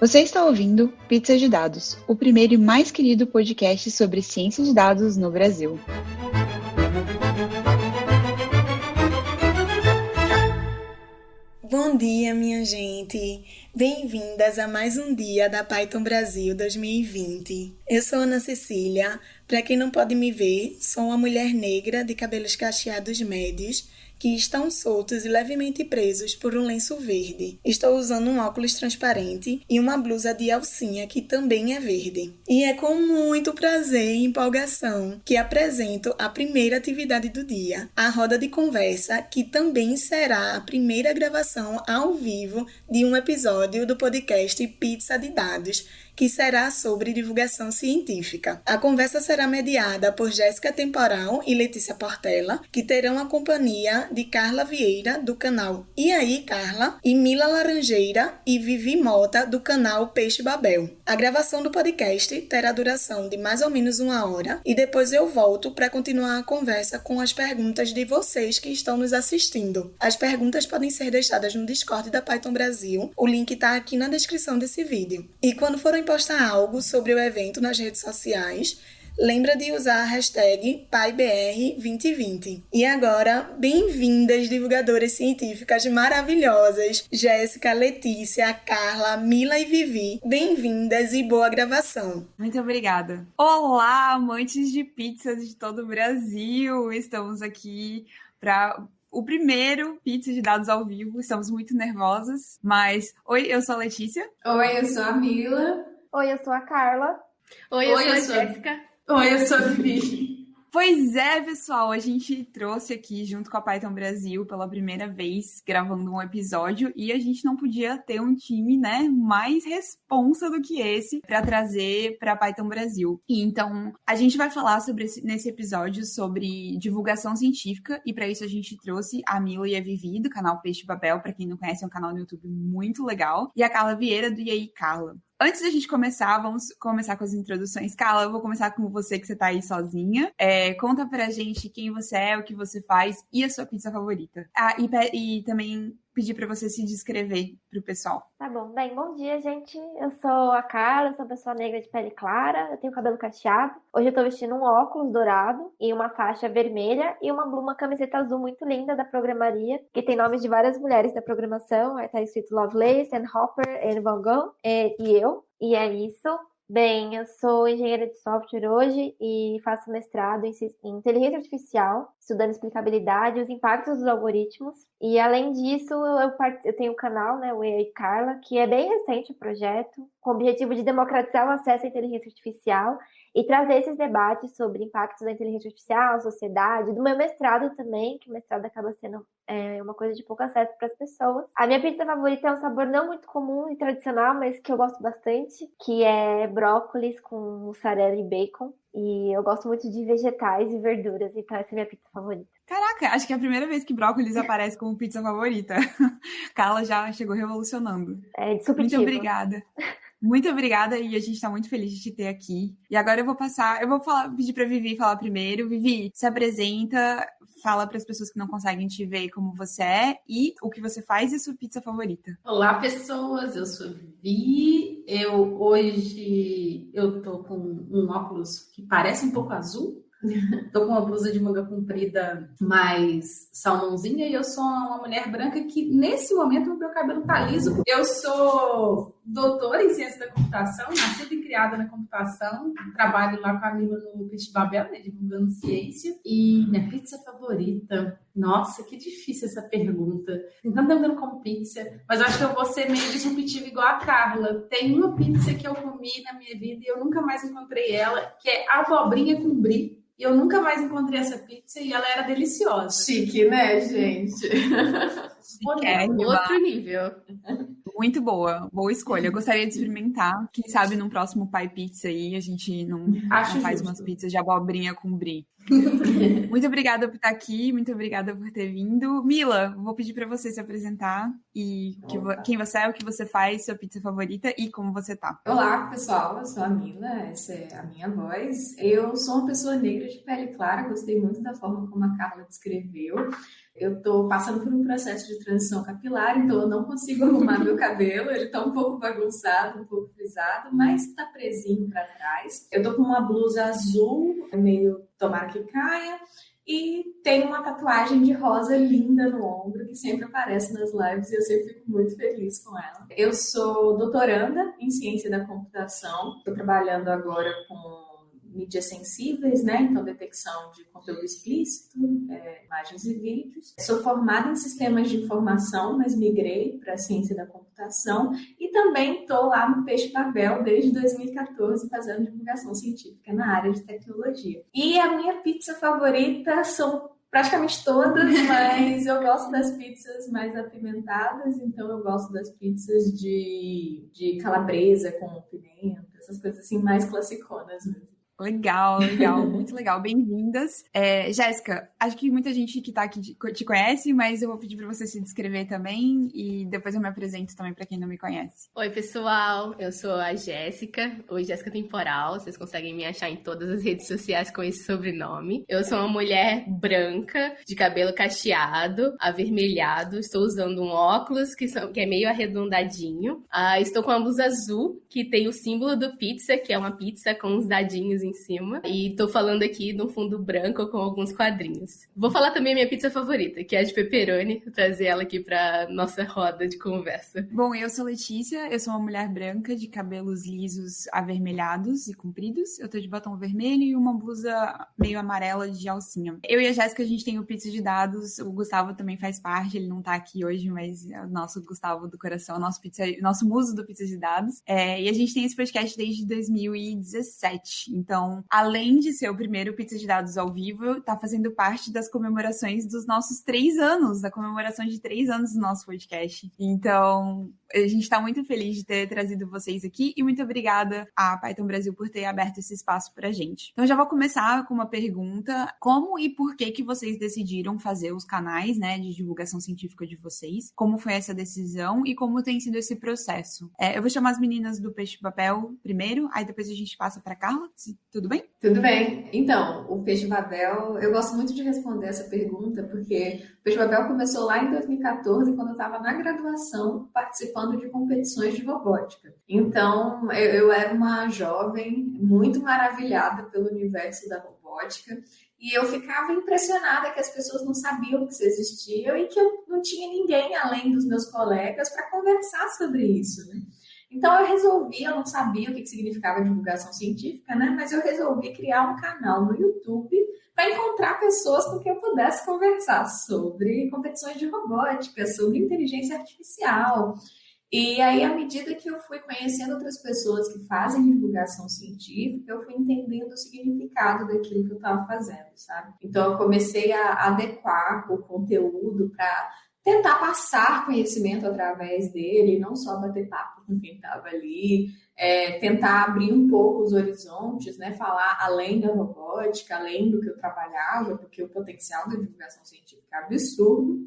Você está ouvindo Pizza de Dados, o primeiro e mais querido podcast sobre ciência de dados no Brasil. Bom dia, minha gente! Bem-vindas a mais um dia da Python Brasil 2020. Eu sou Ana Cecília. Para quem não pode me ver, sou uma mulher negra de cabelos cacheados médios que estão soltos e levemente presos por um lenço verde. Estou usando um óculos transparente e uma blusa de alcinha que também é verde. E é com muito prazer e empolgação que apresento a primeira atividade do dia, a roda de conversa, que também será a primeira gravação ao vivo de um episódio do podcast Pizza de Dados que será sobre divulgação científica. A conversa será mediada por Jéssica Temporal e Letícia Portela, que terão a companhia de Carla Vieira, do canal E aí, Carla, e Mila Laranjeira e Vivi Mota, do canal Peixe Babel. A gravação do podcast terá duração de mais ou menos uma hora e depois eu volto para continuar a conversa com as perguntas de vocês que estão nos assistindo. As perguntas podem ser deixadas no Discord da Python Brasil, o link está aqui na descrição desse vídeo. E quando forem postar algo sobre o evento nas redes sociais, lembra de usar a hashtag PaiBR2020. E agora, bem-vindas divulgadoras científicas maravilhosas, Jéssica, Letícia, Carla, Mila e Vivi. Bem-vindas e boa gravação. Muito obrigada. Olá, amantes de pizzas de todo o Brasil. Estamos aqui para o primeiro Pizza de Dados ao vivo. Estamos muito nervosas, mas oi, eu sou a Letícia. Oi, eu sou a Mila. Oi, eu sou a Carla. Oi, eu Oi, sou a sou... Jéssica. Oi, eu sou a Vivi. Pois é, pessoal, a gente trouxe aqui junto com a Python Brasil pela primeira vez gravando um episódio e a gente não podia ter um time, né, mais responsa do que esse para trazer para Python Brasil. Então, a gente vai falar sobre esse, nesse episódio sobre divulgação científica e para isso a gente trouxe a Mila e a Vivi do canal Peixe Babel, para quem não conhece, é um canal no YouTube muito legal, e a Carla Vieira do E aí Carla. Antes da gente começar, vamos começar com as introduções. Carla, eu vou começar com você, que você tá aí sozinha. É, conta pra gente quem você é, o que você faz e a sua pizza favorita. Ah, e, e também pedir para você se descrever para o pessoal. Tá bom. Bem, bom dia, gente. Eu sou a Carla, sou uma pessoa negra de pele clara, eu tenho cabelo cacheado. Hoje eu tô vestindo um óculos dourado e uma faixa vermelha e uma, uma camiseta azul muito linda da programaria, que tem nomes de várias mulheres da programação. Aí tá escrito Lovelace, Anne Hopper, Anne Van Gogh e, e eu. E é isso. Bem, eu sou engenheira de software hoje e faço mestrado em inteligência artificial, estudando explicabilidade e os impactos dos algoritmos. E além disso, eu, eu tenho um canal, né, o AI Carla, que é bem recente o projeto, com o objetivo de democratizar o acesso à inteligência artificial e trazer esses debates sobre impactos da inteligência artificial, sociedade, do meu mestrado também, que o mestrado acaba sendo é, uma coisa de pouco acesso para as pessoas. A minha pizza favorita é um sabor não muito comum e tradicional, mas que eu gosto bastante, que é brócolis com mussarela e bacon. E eu gosto muito de vegetais e verduras, então essa é a minha pizza favorita. Caraca, acho que é a primeira vez que brócolis aparece como pizza favorita. Carla já chegou revolucionando. É. Muito obrigada. Muito obrigada e a gente está muito feliz de te ter aqui. E agora eu vou passar, eu vou falar, pedir para Vivi falar primeiro. Vivi, se apresenta, fala para as pessoas que não conseguem te ver como você é e o que você faz e sua pizza favorita. Olá, pessoas. Eu sou Vivi. Eu hoje eu tô com um óculos que parece um pouco azul, Tô com uma blusa de manga comprida mais salmãozinha e eu sou uma mulher branca que, nesse momento, meu cabelo tá liso. Eu sou doutora em ciência da computação, nascida e criada na computação. Trabalho lá com a Mila no Peixe Babel, né, divulgando ciência. E minha pizza favorita... Nossa, que difícil essa pergunta. Então, tentando como pizza, mas acho que eu vou ser meio disruptiva igual a Carla. Tem uma pizza que eu comi na minha vida e eu nunca mais encontrei ela, que é abobrinha com brie e eu nunca mais encontrei essa pizza e ela era deliciosa. Chique, né, gente? É, outro nível. Muito boa, boa escolha. Eu gostaria de experimentar. Quem sabe num próximo Pai Pizza aí a gente não, não faz umas pizzas de abobrinha com brie. muito obrigada por estar aqui, muito obrigada por ter vindo. Mila, vou pedir para você se apresentar e que, quem você é, o que você faz, sua pizza favorita e como você tá. Olá, pessoal, eu sou a Mila, essa é a minha voz. Eu sou uma pessoa negra de pele clara, gostei muito da forma como a Carla descreveu. Eu tô passando por um processo de transição capilar, então eu não consigo arrumar meu cabelo. Ele tá um pouco bagunçado, um pouco frisado, mas tá presinho para trás. Eu tô com uma blusa azul, meio tomara que caia. E tem uma tatuagem de rosa linda no ombro, que sempre aparece nas lives e eu sempre fico muito feliz com ela. Eu sou doutoranda em ciência da computação, estou trabalhando agora com mídias sensíveis, né? Então, detecção de conteúdo explícito, é, imagens e vídeos. Sou formada em sistemas de informação, mas migrei para a ciência da computação e também estou lá no Peixe Babel desde 2014 fazendo divulgação científica na área de tecnologia. E a minha pizza favorita são praticamente todas, mas eu gosto das pizzas mais apimentadas, então eu gosto das pizzas de, de calabresa com pimenta, essas coisas assim mais classiconas mesmo. Legal, legal, muito legal. Bem-vindas. É, Jéssica, acho que muita gente que está aqui te conhece, mas eu vou pedir para você se descrever também e depois eu me apresento também para quem não me conhece. Oi, pessoal, eu sou a Jéssica, oi Jéssica Temporal, vocês conseguem me achar em todas as redes sociais com esse sobrenome. Eu sou uma mulher branca, de cabelo cacheado, avermelhado, estou usando um óculos que, são, que é meio arredondadinho. Ah, estou com uma blusa azul, que tem o símbolo do pizza, que é uma pizza com uns dadinhos em em cima. E tô falando aqui no fundo branco com alguns quadrinhos. Vou falar também a minha pizza favorita, que é a de pepperoni. Trazer ela aqui pra nossa roda de conversa. Bom, eu sou Letícia, eu sou uma mulher branca de cabelos lisos avermelhados e compridos. Eu tô de batom vermelho e uma blusa meio amarela de alcinha. Eu e a Jéssica, a gente tem o pizza de dados. O Gustavo também faz parte, ele não tá aqui hoje, mas é o nosso Gustavo do coração, nosso, pizza, nosso muso do pizza de dados. É, e a gente tem esse podcast desde 2017. Então, então, além de ser o primeiro Pizza de Dados ao vivo, está fazendo parte das comemorações dos nossos três anos, da comemoração de três anos do nosso podcast. Então, a gente está muito feliz de ter trazido vocês aqui e muito obrigada à Python Brasil por ter aberto esse espaço para a gente. Então, já vou começar com uma pergunta: como e por que que vocês decidiram fazer os canais, né, de divulgação científica de vocês? Como foi essa decisão e como tem sido esse processo? É, eu vou chamar as meninas do Peixe Papel primeiro, aí depois a gente passa para Carla. Tudo bem? Tudo bem. Então, o Peixe Babel, eu gosto muito de responder essa pergunta, porque o Peixe Babel começou lá em 2014, quando eu estava na graduação, participando de competições de robótica. Então, eu, eu era uma jovem muito maravilhada pelo universo da robótica. E eu ficava impressionada que as pessoas não sabiam que isso existia e que eu não tinha ninguém além dos meus colegas para conversar sobre isso. Né? Então eu resolvi, eu não sabia o que significava divulgação científica, né? Mas eu resolvi criar um canal no YouTube para encontrar pessoas com quem eu pudesse conversar sobre competições de robótica, sobre inteligência artificial. E aí, à medida que eu fui conhecendo outras pessoas que fazem divulgação científica, eu fui entendendo o significado daquilo que eu estava fazendo, sabe? Então, eu comecei a adequar o conteúdo para tentar passar conhecimento através dele, não só bater papo com quem estava ali, é, tentar abrir um pouco os horizontes, né, falar além da robótica, além do que eu trabalhava, porque o potencial da divulgação científica é absurdo.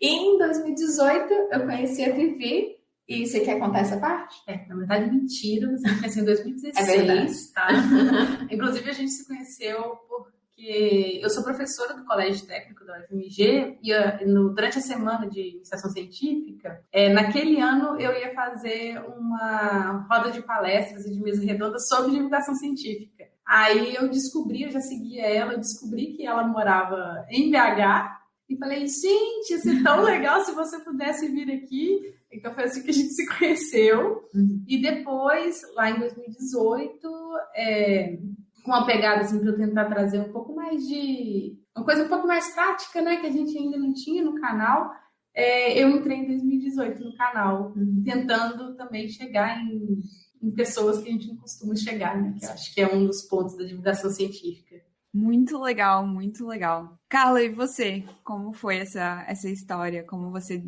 E em 2018 eu conheci a Vivi, e você quer contar essa parte? É, na verdade, mentira, você conheceu em 2016, é verdade. tá? Inclusive, a gente se conheceu por porque eu sou professora do Colégio Técnico da UFMG e ah, no, durante a semana de iniciação científica, é, naquele ano eu ia fazer uma roda de palestras e de mesa redonda sobre divulgação científica. Aí eu descobri, eu já seguia ela, eu descobri que ela morava em BH e falei, gente, ia ser tão legal se você pudesse vir aqui. Então foi assim que a gente se conheceu. Uhum. E depois, lá em 2018, é, com uma pegada assim para eu tentar trazer um pouco mais de uma coisa um pouco mais prática, né, que a gente ainda não tinha no canal. É, eu entrei em 2018 no canal, uhum. tentando também chegar em, em, pessoas que a gente não costuma chegar, né? Que eu acho que é um dos pontos da divulgação científica. Muito legal, muito legal. Carla, e você? Como foi essa, essa história? Como você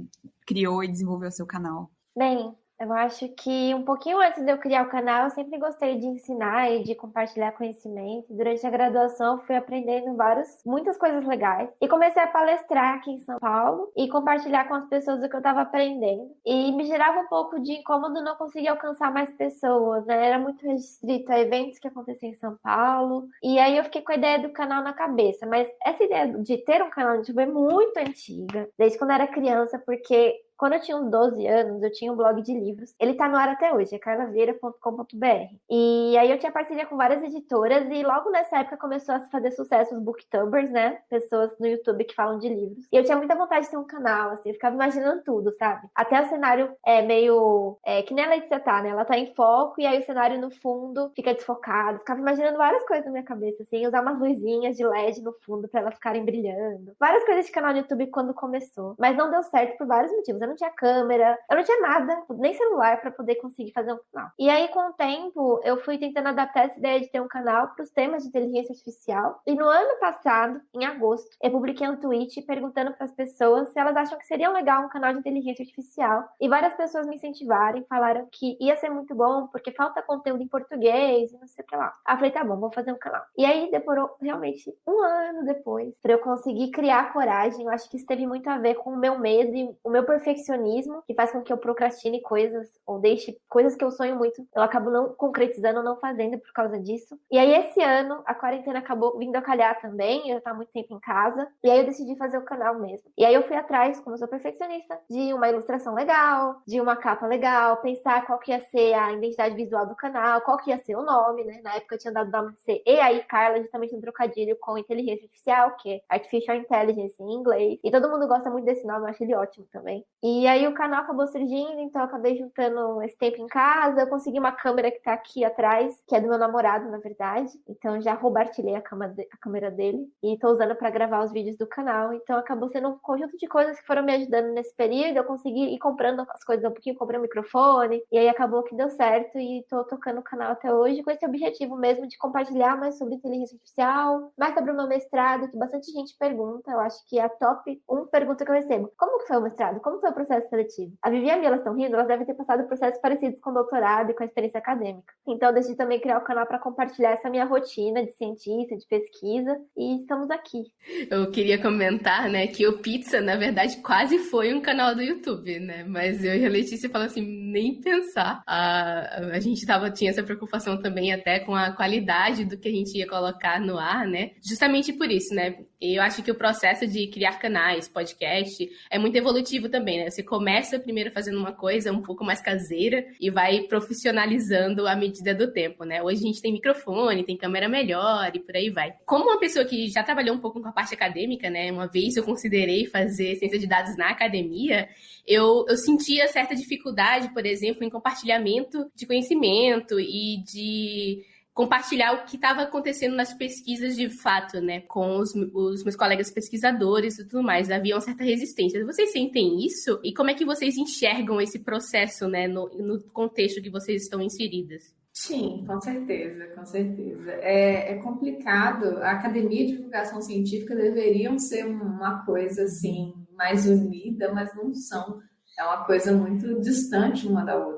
criou e desenvolveu seu canal? Bem, Eu acho que um pouquinho antes de eu criar o canal, eu sempre gostei de ensinar e de compartilhar conhecimento. Durante a graduação, fui aprendendo várias, muitas coisas legais. E comecei a palestrar aqui em São Paulo e compartilhar com as pessoas o que eu estava aprendendo. E me gerava um pouco de incômodo não conseguir alcançar mais pessoas, né? Era muito restrito a eventos que aconteciam em São Paulo. E aí eu fiquei com a ideia do canal na cabeça. Mas essa ideia de ter um canal no YouTube é muito antiga, desde quando eu era criança, porque quando eu tinha uns 12 anos, eu tinha um blog de livros. Ele tá no ar até hoje, é carlaveira.com.br. E aí eu tinha parceria com várias editoras e logo nessa época começou a fazer sucesso os booktubers, né? Pessoas no YouTube que falam de livros. E eu tinha muita vontade de ter um canal, assim, eu ficava imaginando tudo, sabe? Até o cenário é meio. É, que nem a Letícia tá, né? Ela tá em foco e aí o cenário no fundo fica desfocado. Ficava imaginando várias coisas na minha cabeça, assim, usar umas luzinhas de LED no fundo para elas ficarem brilhando. Várias coisas de canal no YouTube quando começou. Mas não deu certo por vários motivos eu não tinha câmera, eu não tinha nada, nem celular para poder conseguir fazer um canal. E aí, com o tempo, eu fui tentando adaptar essa ideia de ter um canal para os temas de inteligência artificial. E no ano passado, em agosto, eu publiquei um tweet perguntando para as pessoas se elas acham que seria legal um canal de inteligência artificial. E várias pessoas me incentivaram, falaram que ia ser muito bom, porque falta conteúdo em português e não sei o que lá. Aí eu falei, tá bom, vou fazer um canal. E aí demorou realmente um ano depois para eu conseguir criar coragem. Eu acho que isso teve muito a ver com o meu medo e o meu perfeccionismo perfeccionismo que faz com que eu procrastine coisas ou deixe coisas que eu sonho muito. Eu acabo não concretizando, não fazendo por causa disso. E aí, esse ano, a quarentena acabou vindo a calhar também. Eu tava muito tempo em casa. E aí, eu decidi fazer o canal mesmo. E aí, eu fui atrás, como eu sou perfeccionista, de uma ilustração legal, de uma capa legal, pensar qual que ia ser a identidade visual do canal, qual que ia ser o nome, né? Na época eu tinha dado o nome de ser E aí, Carla, justamente um trocadilho com inteligência artificial, que é Artificial Intelligence em inglês. E todo mundo gosta muito desse nome, eu acho ele ótimo também. E aí o canal acabou surgindo, então eu acabei juntando esse tempo em casa. Eu consegui uma câmera que tá aqui atrás, que é do meu namorado, na verdade. Então já roubartilhei a, a câmera dele e tô usando para gravar os vídeos do canal. Então acabou sendo um conjunto de coisas que foram me ajudando nesse período. Eu consegui ir comprando as coisas um pouquinho, comprei um microfone, e aí acabou que deu certo e tô tocando o canal até hoje com esse objetivo mesmo de compartilhar mais sobre inteligência artificial, mais sobre o meu mestrado, que bastante gente pergunta. Eu acho que é a top 1 pergunta que eu recebo. Como que foi o mestrado? Como foi o processo seletivo. A Vivi e a Mia, elas estão rindo, elas devem ter passado processos parecidos com doutorado e com a experiência acadêmica. Então, decidi também criar o canal para compartilhar essa minha rotina de cientista, de pesquisa, e estamos aqui. Eu queria comentar, né, que o Pizza, na verdade, quase foi um canal do YouTube, né, mas eu e a Letícia falamos assim, nem pensar. A, a gente tava, tinha essa preocupação também até com a qualidade do que a gente ia colocar no ar, né, justamente por isso, né, eu acho que o processo de criar canais, podcast, é muito evolutivo também, né? Você começa primeiro fazendo uma coisa um pouco mais caseira e vai profissionalizando à medida do tempo, né? Hoje a gente tem microfone, tem câmera melhor e por aí vai. Como uma pessoa que já trabalhou um pouco com a parte acadêmica, né? Uma vez eu considerei fazer ciência de dados na academia, eu, eu sentia certa dificuldade, por exemplo, em compartilhamento de conhecimento e de compartilhar o que estava acontecendo nas pesquisas de fato, né, com os, os, meus colegas pesquisadores e tudo mais. Havia uma certa resistência. Vocês sentem isso? E como é que vocês enxergam esse processo, né, no, no contexto que vocês estão inseridas? Sim, com certeza, com certeza. É, é, complicado. A academia de divulgação científica deveriam ser uma coisa assim mais unida, mas não são. É uma coisa muito distante uma da outra.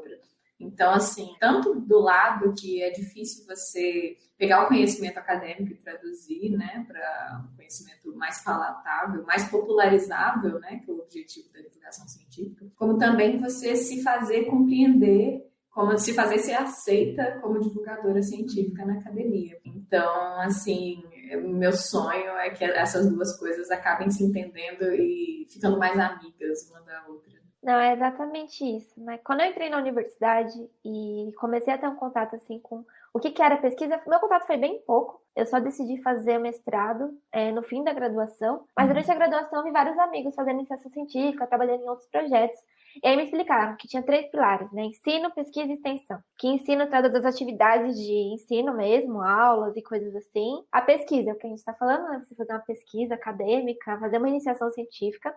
Então, assim, tanto do lado que é difícil você pegar o conhecimento acadêmico e traduzir, né, para um conhecimento mais palatável, mais popularizável, né, que é o objetivo da divulgação científica, como também você se fazer compreender como se fazer ser aceita como divulgadora científica na academia. Então, assim, meu sonho é que essas duas coisas acabem se entendendo e ficando mais amigas uma da outra. Não, é exatamente isso. Né? Quando eu entrei na universidade e comecei a ter um contato assim com o que, que era pesquisa, meu contato foi bem pouco. Eu só decidi fazer mestrado é, no fim da graduação, mas uhum. durante a graduação vi vários amigos fazendo iniciação científica, trabalhando em outros projetos. E aí me explicaram que tinha três pilares, né? Ensino, pesquisa e extensão. Que ensino trata das atividades de ensino mesmo, aulas e coisas assim. A pesquisa, é o que a gente está falando, né? Você fazer uma pesquisa acadêmica, fazer uma iniciação científica.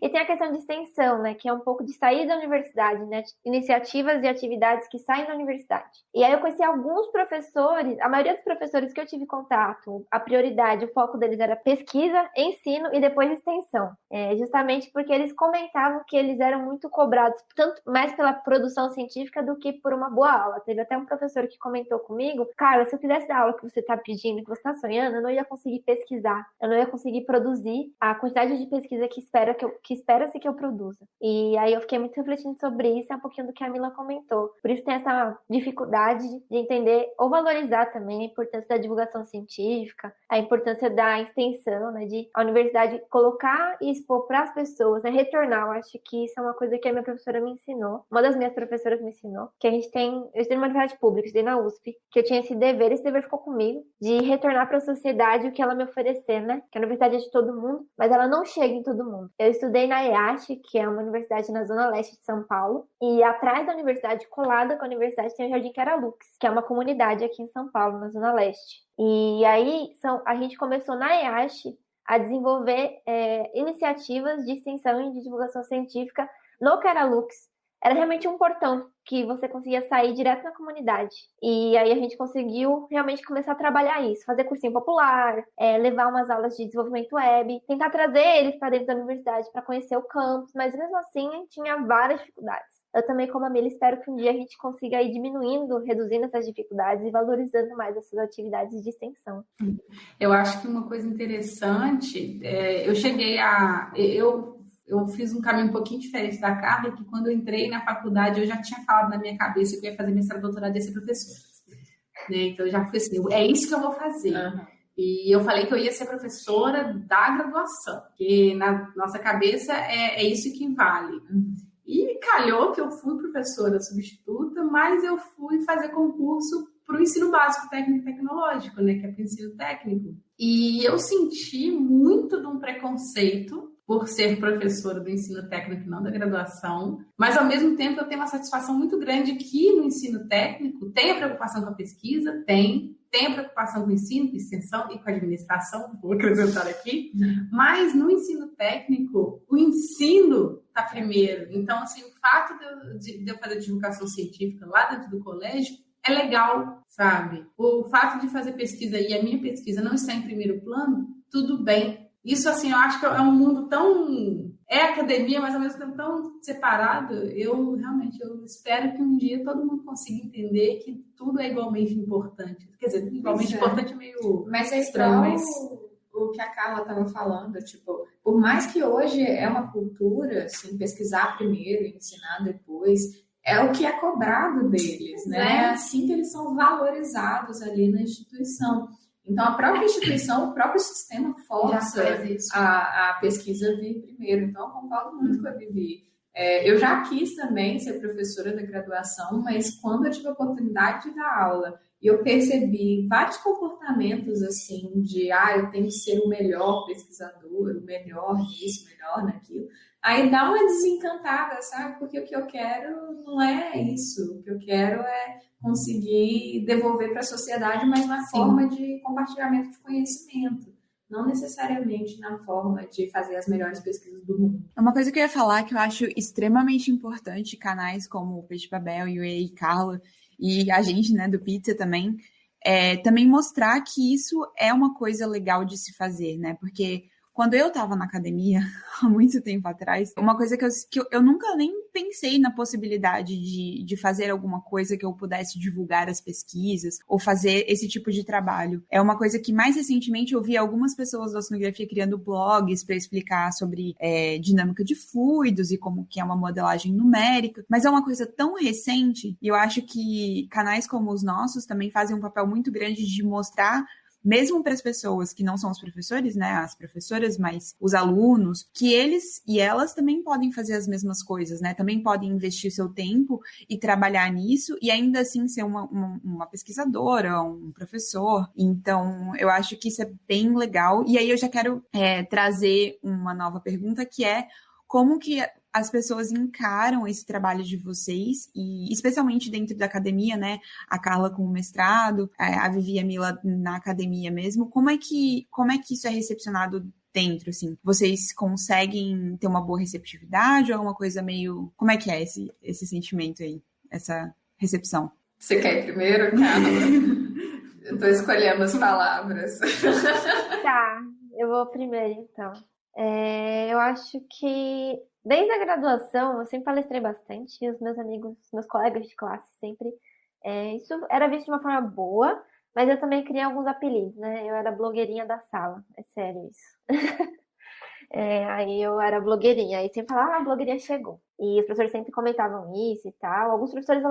E tem a questão de extensão, né, que é um pouco de sair da universidade, né, iniciativas e atividades que saem da universidade. E aí eu conheci alguns professores, a maioria dos professores que eu tive contato, a prioridade, o foco deles era pesquisa, ensino e depois extensão. É, justamente porque eles comentavam que eles eram muito cobrados, tanto mais pela produção científica do que por uma boa aula. Teve até um professor que comentou comigo, cara, se eu dar a aula que você está pedindo, que você está sonhando, eu não ia conseguir pesquisar, eu não ia conseguir produzir a quantidade de pesquisa que espera que, eu, que espera-se que eu produza. E aí eu fiquei muito refletindo sobre isso, é um pouquinho do que a Mila comentou. Por isso tem essa dificuldade de entender ou valorizar também a importância da divulgação científica, a importância da extensão, né, de a universidade colocar e expor para as pessoas, né, retornar. Eu acho que isso é uma coisa que a minha professora me ensinou, uma das minhas professoras me ensinou, que a gente tem, eu estudei numa universidade pública, estudei na USP, que eu tinha esse dever, esse dever ficou comigo, de retornar para a sociedade o que ela me oferecer, né, que a universidade é de todo mundo, mas ela não chega em todo mundo. Eu estudei na EASH, que é uma universidade na zona leste de São Paulo, e atrás da universidade, colada com a universidade, tem o Jardim Caralux, que é uma comunidade aqui em São Paulo, na zona leste. E aí são, a gente começou na EASH a desenvolver é, iniciativas de extensão e de divulgação científica no Caralux, era realmente um portão que você conseguia sair direto na comunidade. E aí a gente conseguiu realmente começar a trabalhar isso, fazer cursinho popular, é, levar umas aulas de desenvolvimento web, tentar trazer eles para dentro da universidade para conhecer o campus, mas mesmo assim tinha várias dificuldades. Eu também, como a Mila, espero que um dia a gente consiga ir diminuindo, reduzindo essas dificuldades e valorizando mais essas atividades de extensão. Eu acho que uma coisa interessante, é, eu cheguei a. Eu eu fiz um caminho um pouquinho diferente da Carla, que quando eu entrei na faculdade, eu já tinha falado na minha cabeça que eu ia fazer mestrado, doutorado e ser professora. Né? Então, eu já fui assim, é isso que eu vou fazer. Uhum. E eu falei que eu ia ser professora da graduação, que na nossa cabeça é, é isso que vale. Uhum. E calhou que eu fui professora substituta, mas eu fui fazer concurso para o ensino básico técnico e tecnológico, né, que é para o ensino técnico. E eu senti muito de um preconceito por ser professora do ensino técnico não da graduação, mas ao mesmo tempo eu tenho uma satisfação muito grande que no ensino técnico tem a preocupação com a pesquisa, tem, tem a preocupação com o ensino, com extensão e com a administração, vou acrescentar aqui, mas no ensino técnico, o ensino está primeiro. Então, assim, o fato de eu, de, de eu fazer divulgação científica lá dentro do colégio é legal, sabe? O fato de fazer pesquisa e a minha pesquisa não está em primeiro plano, tudo bem, isso, assim, eu acho que é um mundo tão. É academia, mas ao mesmo tempo tão separado. Eu realmente eu espero que um dia todo mundo consiga entender que tudo é igualmente importante. Quer dizer, igualmente é. importante é meio. Mas é estranho, mas o que a Carla estava falando, tipo, por mais que hoje é uma cultura, assim, pesquisar primeiro e ensinar depois, é o que é cobrado deles, né? É assim que eles são valorizados ali na instituição. Então, a própria instituição, o próprio sistema força a, a pesquisa vir primeiro. Então, eu concordo muito com a Vivi. É, eu já quis também ser professora da graduação, mas quando eu tive a oportunidade de dar aula e eu percebi vários comportamentos assim de ah, eu tenho que ser o melhor pesquisador, o melhor nisso, o melhor naquilo. Aí dá uma desencantada, sabe? Porque o que eu quero não é isso. O que eu quero é conseguir devolver para a sociedade, mas na Sim. forma de compartilhamento de conhecimento. Não necessariamente na forma de fazer as melhores pesquisas do mundo. É uma coisa que eu ia falar que eu acho extremamente importante, canais como o Peixe Babel e o EI Carla, e a gente, né, do Pizza também, é também mostrar que isso é uma coisa legal de se fazer, né? Porque quando eu estava na academia, há muito tempo atrás, uma coisa que eu, que eu, nunca nem pensei na possibilidade de, de fazer alguma coisa que eu pudesse divulgar as pesquisas ou fazer esse tipo de trabalho. É uma coisa que mais recentemente eu vi algumas pessoas da sonografia criando blogs para explicar sobre é, dinâmica de fluidos e como que é uma modelagem numérica, mas é uma coisa tão recente e eu acho que canais como os nossos também fazem um papel muito grande de mostrar mesmo para as pessoas que não são os professores, né, as professoras, mas os alunos, que eles e elas também podem fazer as mesmas coisas, né, também podem investir seu tempo e trabalhar nisso e ainda assim ser uma, uma, uma pesquisadora, um professor. Então, eu acho que isso é bem legal. E aí eu já quero é, trazer uma nova pergunta que é como que as pessoas encaram esse trabalho de vocês, e especialmente dentro da academia, né? A Carla com o mestrado, a Vivi e a Mila na academia mesmo. Como é que, como é que isso é recepcionado dentro, assim? Vocês conseguem ter uma boa receptividade ou alguma coisa meio. Como é que é esse, esse sentimento aí? Essa recepção? Você quer ir primeiro, cara? eu tô escolhendo as palavras. Tá, eu vou primeiro então. É, eu acho que desde a graduação eu sempre palestrei bastante, e os meus amigos, meus colegas de classe sempre. É, isso era visto de uma forma boa, mas eu também criei alguns apelidos, né? Eu era blogueirinha da sala, é sério isso. é, aí eu era blogueirinha, aí sempre falava, ah, a blogueirinha chegou. E os professores sempre comentavam isso e tal. Alguns professores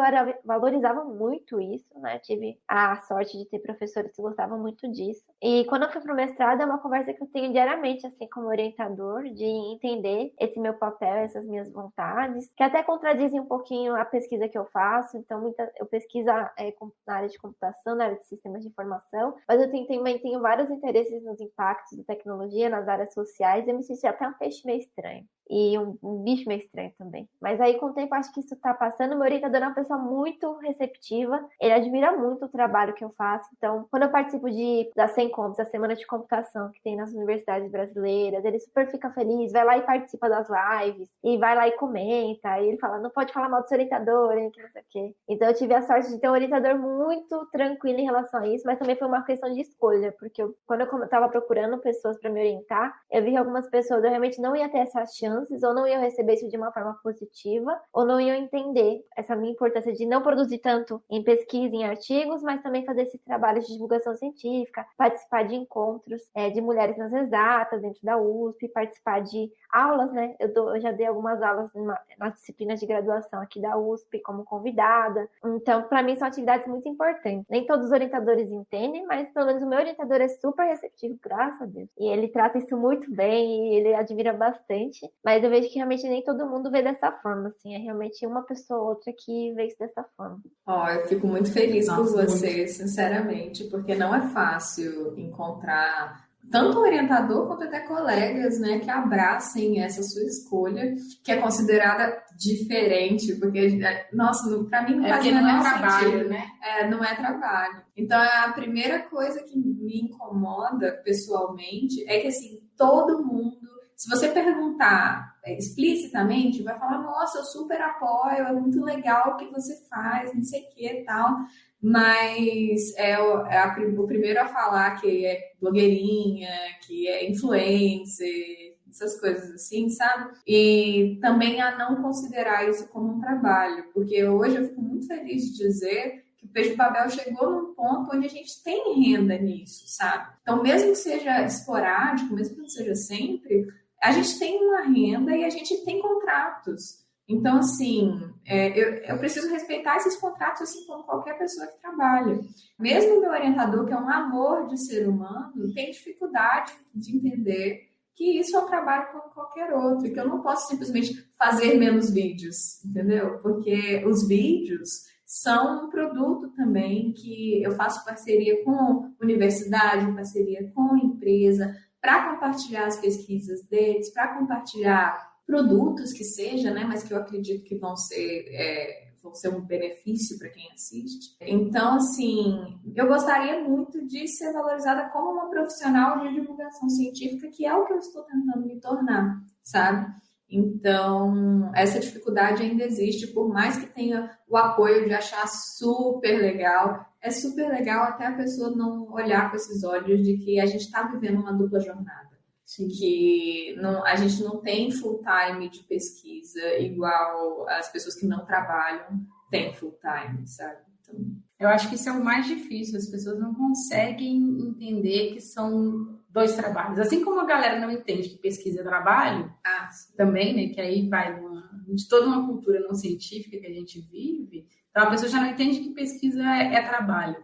valorizavam muito isso, né? Tive a sorte de ter professores que gostavam muito disso. E quando eu fui pro mestrado, é uma conversa que eu tenho diariamente, assim, como orientador, de entender esse meu papel, essas minhas vontades, que até contradizem um pouquinho a pesquisa que eu faço. Então, muita, eu pesquiso é, na área de computação, na área de sistemas de informação, mas eu tenho, também tenho vários interesses nos impactos da tecnologia, nas áreas sociais, e eu me senti até um peixe meio estranho e um, um, bicho meio estranho também. Mas aí, com o tempo, acho que isso tá passando. Meu orientador é uma pessoa muito receptiva, ele admira muito o trabalho que eu faço. Então, quando eu participo de, da Sencoms, a Semana de Computação, que tem nas universidades brasileiras, ele super fica feliz, vai lá e participa das lives, e vai lá e comenta, e ele fala, não pode falar mal do seu orientador, hein, que não sei o quê. Então, eu tive a sorte de ter um orientador muito tranquilo em relação a isso, mas também foi uma questão de escolha, porque eu, quando eu estava procurando pessoas para me orientar, eu vi que algumas pessoas eu realmente não ia ter essa chance chances, ou não iam receber isso de uma forma positiva, ou não iam entender essa minha importância de não produzir tanto em pesquisa, em artigos, mas também fazer esse trabalho de divulgação científica, participar de encontros é, de mulheres nas exatas dentro da USP, participar de aulas, né? Eu, dou, eu já dei algumas aulas nas disciplinas de graduação aqui da USP como convidada. Então, para mim, são atividades muito importantes. Nem todos os orientadores entendem, mas pelo menos o meu orientador é super receptivo, graças a Deus. E ele trata isso muito bem e ele admira bastante. Mas eu vejo que realmente nem todo mundo vê dessa forma, assim. É realmente uma pessoa ou outra que vê isso dessa forma. Ó, oh, eu fico muito feliz Nossa, por você, muito. sinceramente, porque não é fácil encontrar tanto orientador quanto até colegas, né, que abracem essa sua escolha, que é considerada diferente, porque, é, nossa, para mim é quase não, não é trabalho, sentido. né? É, não é trabalho. Então, a primeira coisa que me incomoda pessoalmente é que, assim, todo mundo se você perguntar é, explicitamente, vai falar, nossa, eu super apoio, é muito legal o que você faz, não sei o que e tal. Mas é, o, é a, o primeiro a falar que é blogueirinha, que é influencer, essas coisas assim, sabe? E também a não considerar isso como um trabalho, porque hoje eu fico muito feliz de dizer que o Peixe Babel chegou num ponto onde a gente tem renda nisso, sabe? Então, mesmo que seja esporádico, mesmo que não seja sempre, a gente tem uma renda e a gente tem contratos. Então, assim, é, eu, eu, preciso respeitar esses contratos assim como qualquer pessoa que trabalha. Mesmo meu orientador, que é um amor de ser humano, tem dificuldade de entender que isso é um trabalho como qualquer outro, que eu não posso simplesmente fazer menos vídeos, entendeu? Porque os vídeos são um produto também que eu faço parceria com universidade, parceria com empresa, para compartilhar as pesquisas deles, para compartilhar produtos que seja, né, mas que eu acredito que vão ser, é, vão ser um benefício para quem assiste. Então, assim, eu gostaria muito de ser valorizada como uma profissional de divulgação científica, que é o que eu estou tentando me tornar, sabe? Então, essa dificuldade ainda existe, por mais que tenha o apoio de achar super legal, é super legal até a pessoa não olhar com esses olhos de que a gente está vivendo uma dupla jornada. Sim. Que não, a gente não tem full time de pesquisa igual as pessoas que não trabalham têm full time, sabe? Então, eu acho que isso é o mais difícil, as pessoas não conseguem entender que são dois trabalhos. Assim como a galera não entende que pesquisa é trabalho, ah, também, né? Que aí vai uma, de toda uma cultura não científica que a gente vive, então a pessoa já não entende que pesquisa é, é trabalho.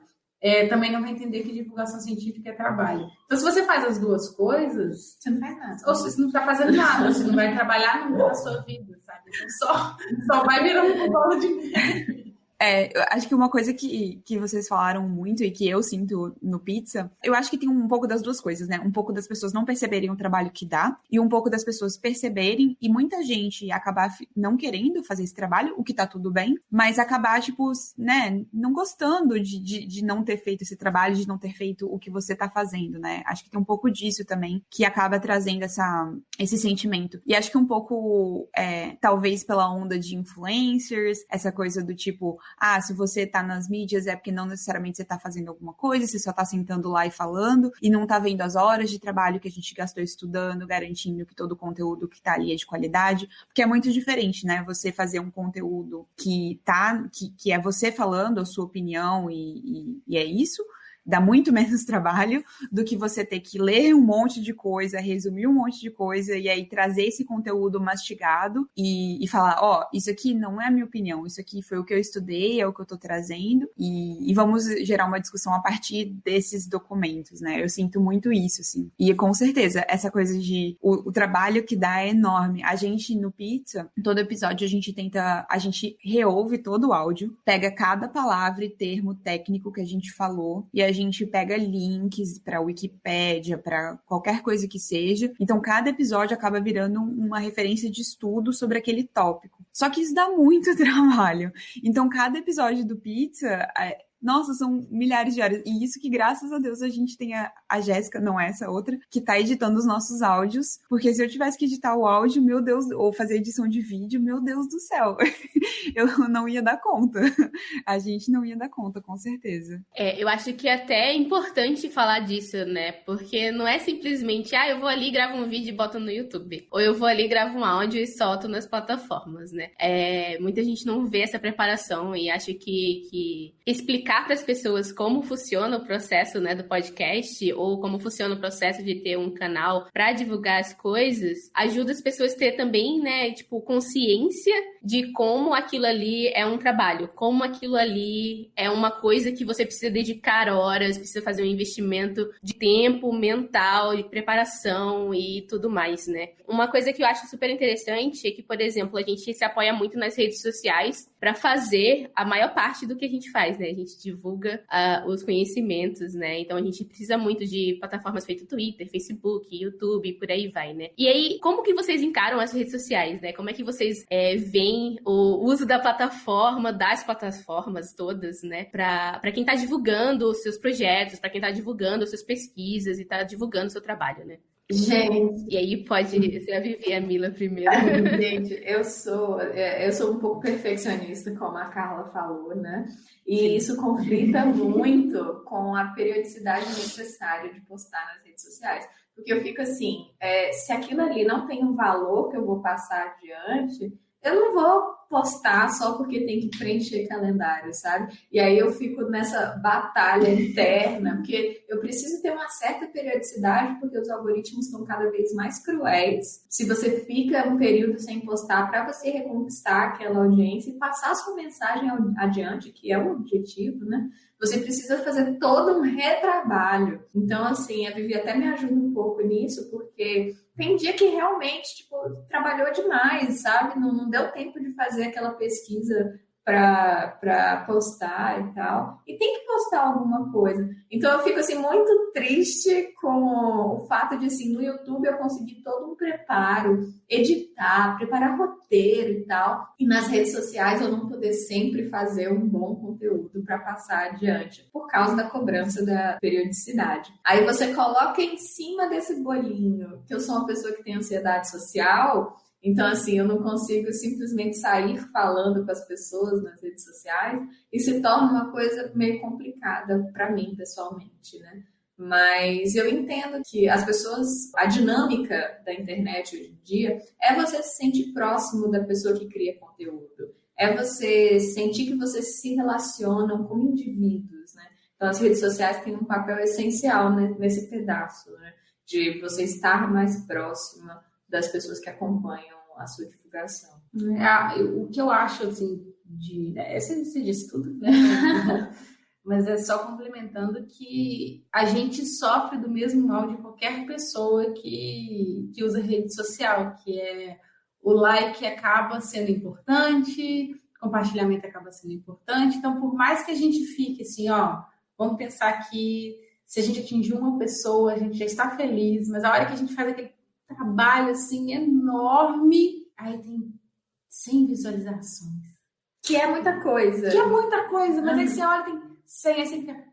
É, também não vai entender que divulgação científica é trabalho. Então, se você faz as duas coisas, você não faz nada. Ou você não está fazendo nada, você não vai trabalhar nunca na sua vida, sabe? Então, só, só vai virar um bolo de neve. É, acho que uma coisa que, que vocês falaram muito e que eu sinto no pizza, eu acho que tem um pouco das duas coisas, né? Um pouco das pessoas não perceberem o trabalho que dá e um pouco das pessoas perceberem e muita gente acabar não querendo fazer esse trabalho, o que tá tudo bem, mas acabar, tipo, né, não gostando de, de, de não ter feito esse trabalho, de não ter feito o que você tá fazendo, né? Acho que tem um pouco disso também que acaba trazendo essa, esse sentimento. E acho que um pouco, é, talvez pela onda de influencers, essa coisa do tipo, ah, se você tá nas mídias é porque não necessariamente você tá fazendo alguma coisa, você só tá sentando lá e falando e não tá vendo as horas de trabalho que a gente gastou estudando, garantindo que todo o conteúdo que tá ali é de qualidade, porque é muito diferente, né? Você fazer um conteúdo que tá, que, que é você falando a sua opinião e, e, e é isso, dá muito menos trabalho do que você ter que ler um monte de coisa, resumir um monte de coisa e aí trazer esse conteúdo mastigado e, e falar, ó, oh, isso aqui não é a minha opinião, isso aqui foi o que eu estudei, é o que eu tô trazendo e, e vamos gerar uma discussão a partir desses documentos, né? Eu sinto muito isso, assim. E com certeza, essa coisa de o, o trabalho que dá é enorme. A gente no Pizza, todo episódio a gente tenta, a gente reouve todo o áudio, pega cada palavra e termo técnico que a gente falou e a gente pega links para Wikipédia, para qualquer coisa que seja. Então, cada episódio acaba virando uma referência de estudo sobre aquele tópico. Só que isso dá muito trabalho. Então, cada episódio do Pizza é, nossa, são milhares de horas. E isso que, graças a Deus, a gente tem a, a Jéssica, não essa outra, que tá editando os nossos áudios. Porque se eu tivesse que editar o áudio, meu Deus, ou fazer edição de vídeo, meu Deus do céu. eu não ia dar conta. A gente não ia dar conta, com certeza. É, eu acho que até é importante falar disso, né? Porque não é simplesmente, ah, eu vou ali, gravo um vídeo e boto no YouTube. Ou eu vou ali, gravo um áudio e solto nas plataformas, né? É, muita gente não vê essa preparação e acha que, que explicar explicar para as pessoas como funciona o processo né, do podcast ou como funciona o processo de ter um canal para divulgar as coisas, ajuda as pessoas a ter também, né, tipo, consciência de como aquilo ali é um trabalho, como aquilo ali é uma coisa que você precisa dedicar horas, precisa fazer um investimento de tempo mental, de preparação e tudo mais, né? Uma coisa que eu acho super interessante é que, por exemplo, a gente se apoia muito nas redes sociais para fazer a maior parte do que a gente faz, né? A gente divulga uh, os conhecimentos, né? Então a gente precisa muito de plataformas feitas Twitter, Facebook, YouTube, por aí vai, né? E aí, como que vocês encaram as redes sociais, né? Como é que vocês é, veem o uso da plataforma, das plataformas todas, né? Para quem está divulgando os seus projetos, para quem está divulgando as suas pesquisas e está divulgando o seu trabalho, né? Gente. E aí pode ser a Vivi a Mila primeiro. Gente, eu sou, é, eu sou um pouco perfeccionista, como a Carla falou, né? E Sim. isso conflita muito com a periodicidade necessária de postar nas redes sociais. Porque eu fico assim, é, se aquilo ali não tem um valor que eu vou passar adiante, eu não vou postar só porque tem que preencher calendário, sabe? E aí eu fico nessa batalha interna, porque eu preciso ter uma certa periodicidade, porque os algoritmos estão cada vez mais cruéis. Se você fica um período sem postar, para você reconquistar aquela audiência e passar a sua mensagem adiante, que é o objetivo, né? Você precisa fazer todo um retrabalho. Então, assim, a Vivi até me ajuda um pouco nisso, porque tem dia que realmente, tipo, trabalhou demais, sabe? Não, não deu tempo de fazer aquela pesquisa para postar e tal. E tem que postar alguma coisa. Então eu fico assim muito triste com o fato de assim, no YouTube eu conseguir todo um preparo, editar, preparar roteiro e tal, e nas redes sociais eu não poder sempre fazer um bom conteúdo para passar adiante por causa da cobrança da periodicidade. Aí você coloca em cima desse bolinho que eu sou uma pessoa que tem ansiedade social, então, assim, eu não consigo simplesmente sair falando com as pessoas nas redes sociais e se torna uma coisa meio complicada para mim, pessoalmente, né? Mas eu entendo que as pessoas, a dinâmica da internet hoje em dia é você se sentir próximo da pessoa que cria conteúdo, é você sentir que você se relacionam com indivíduos, né? Então, as redes sociais têm um papel essencial né, nesse pedaço, né? De você estar mais próxima das pessoas que acompanham a sua divulgação. É, o que eu acho, assim, de... Né, você, você disse tudo, né? Mas é só complementando que a gente sofre do mesmo mal de qualquer pessoa que, que usa rede social, que é o like acaba sendo importante, compartilhamento acaba sendo importante. Então, por mais que a gente fique assim, ó, vamos pensar que se a gente atingir uma pessoa, a gente já está feliz, mas a hora que a gente faz aquele trabalho assim enorme, aí tem 100 visualizações. Que é muita coisa. Que é muita coisa, mas aí você olha, tem 100, aí você fica,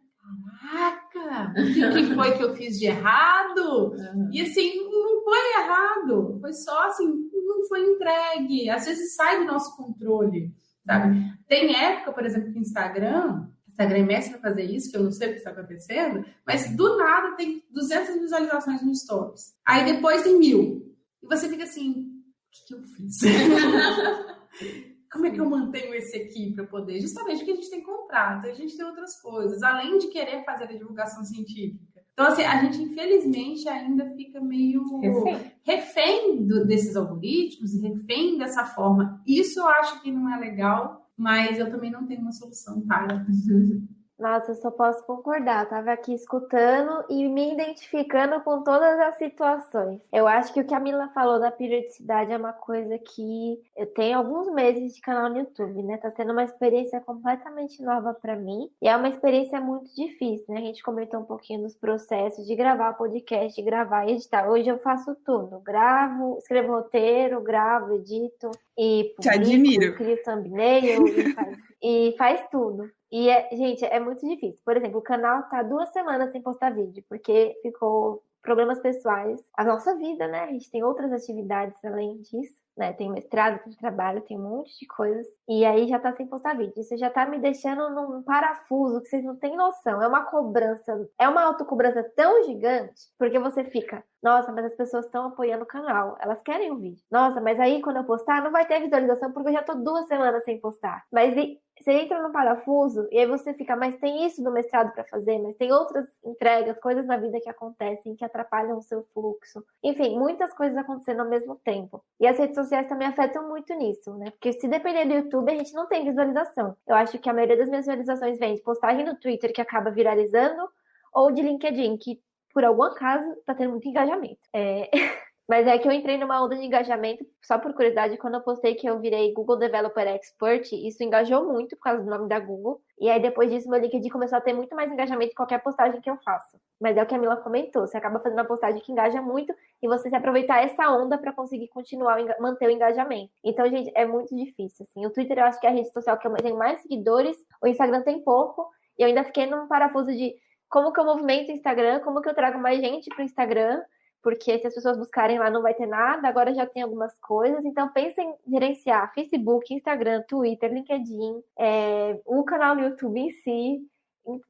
caraca, o que foi que eu fiz de errado? Uhum. E assim, não foi errado, foi só assim, não foi entregue. Às vezes sai do nosso controle, sabe? Uhum. Tem época, por exemplo, que o Instagram, Instagram é mestre para fazer isso, que eu não sei o que está acontecendo, mas do nada tem 200 visualizações no Stories. Aí depois tem mil. E você fica assim, o que, que eu fiz? Como é que eu mantenho esse aqui para poder? Justamente porque a gente tem contrato, a gente tem outras coisas, além de querer fazer a divulgação científica. Então, assim, a gente infelizmente ainda fica meio refém, refém do, desses algoritmos, refém dessa forma. Isso eu acho que não é legal, mas eu também não tenho uma solução para. Nossa, eu só posso concordar. Tava aqui escutando e me identificando com todas as situações. Eu acho que o que a Mila falou da periodicidade é uma coisa que eu tenho alguns meses de canal no YouTube, né? Tá sendo uma experiência completamente nova para mim e é uma experiência muito difícil, né? A gente comentou um pouquinho dos processos de gravar podcast, de gravar e editar. Hoje eu faço tudo. Gravo, escrevo roteiro, gravo, edito e publico, Te admiro. crio thumbnail e faz, e faz tudo. E, é, gente, é muito difícil. Por exemplo, o canal tá duas semanas sem postar vídeo, porque ficou problemas pessoais. A nossa vida, né? A gente tem outras atividades além disso, né? Tem mestrado, tem trabalho, tem um monte de coisas. E aí já tá sem postar vídeo. Isso já tá me deixando num parafuso que vocês não têm noção. É uma cobrança, é uma autocobrança tão gigante, porque você fica, nossa, mas as pessoas estão apoiando o canal. Elas querem o vídeo. Nossa, mas aí quando eu postar, não vai ter visualização porque eu já tô duas semanas sem postar. Mas e, você entra no parafuso e aí você fica, mas tem isso no mestrado para fazer, mas tem outras entregas, coisas na vida que acontecem que atrapalham o seu fluxo. Enfim, muitas coisas acontecendo ao mesmo tempo. E as redes sociais também afetam muito nisso, né? Porque se depender do YouTube, a gente não tem visualização. Eu acho que a maioria das minhas visualizações vem de postagem no Twitter que acaba viralizando ou de LinkedIn, que por algum acaso tá tendo muito engajamento. É... Mas é que eu entrei numa onda de engajamento, só por curiosidade, quando eu postei que eu virei Google Developer Expert, isso engajou muito por causa do nome da Google. E aí depois disso meu LinkedIn começou a ter muito mais engajamento em qualquer postagem que eu faço. Mas é o que a Mila comentou, você acaba fazendo uma postagem que engaja muito e você se aproveitar essa onda para conseguir continuar, manter o engajamento. Então, gente, é muito difícil, assim. O Twitter eu acho que é a rede social que eu tenho mais seguidores, o Instagram tem pouco, e eu ainda fiquei num parafuso de como que eu movimento o Instagram, como que eu trago mais gente pro Instagram, porque se as pessoas buscarem lá não vai ter nada, agora já tem algumas coisas. Então pense em gerenciar Facebook, Instagram, Twitter, LinkedIn, é, o canal no YouTube em si.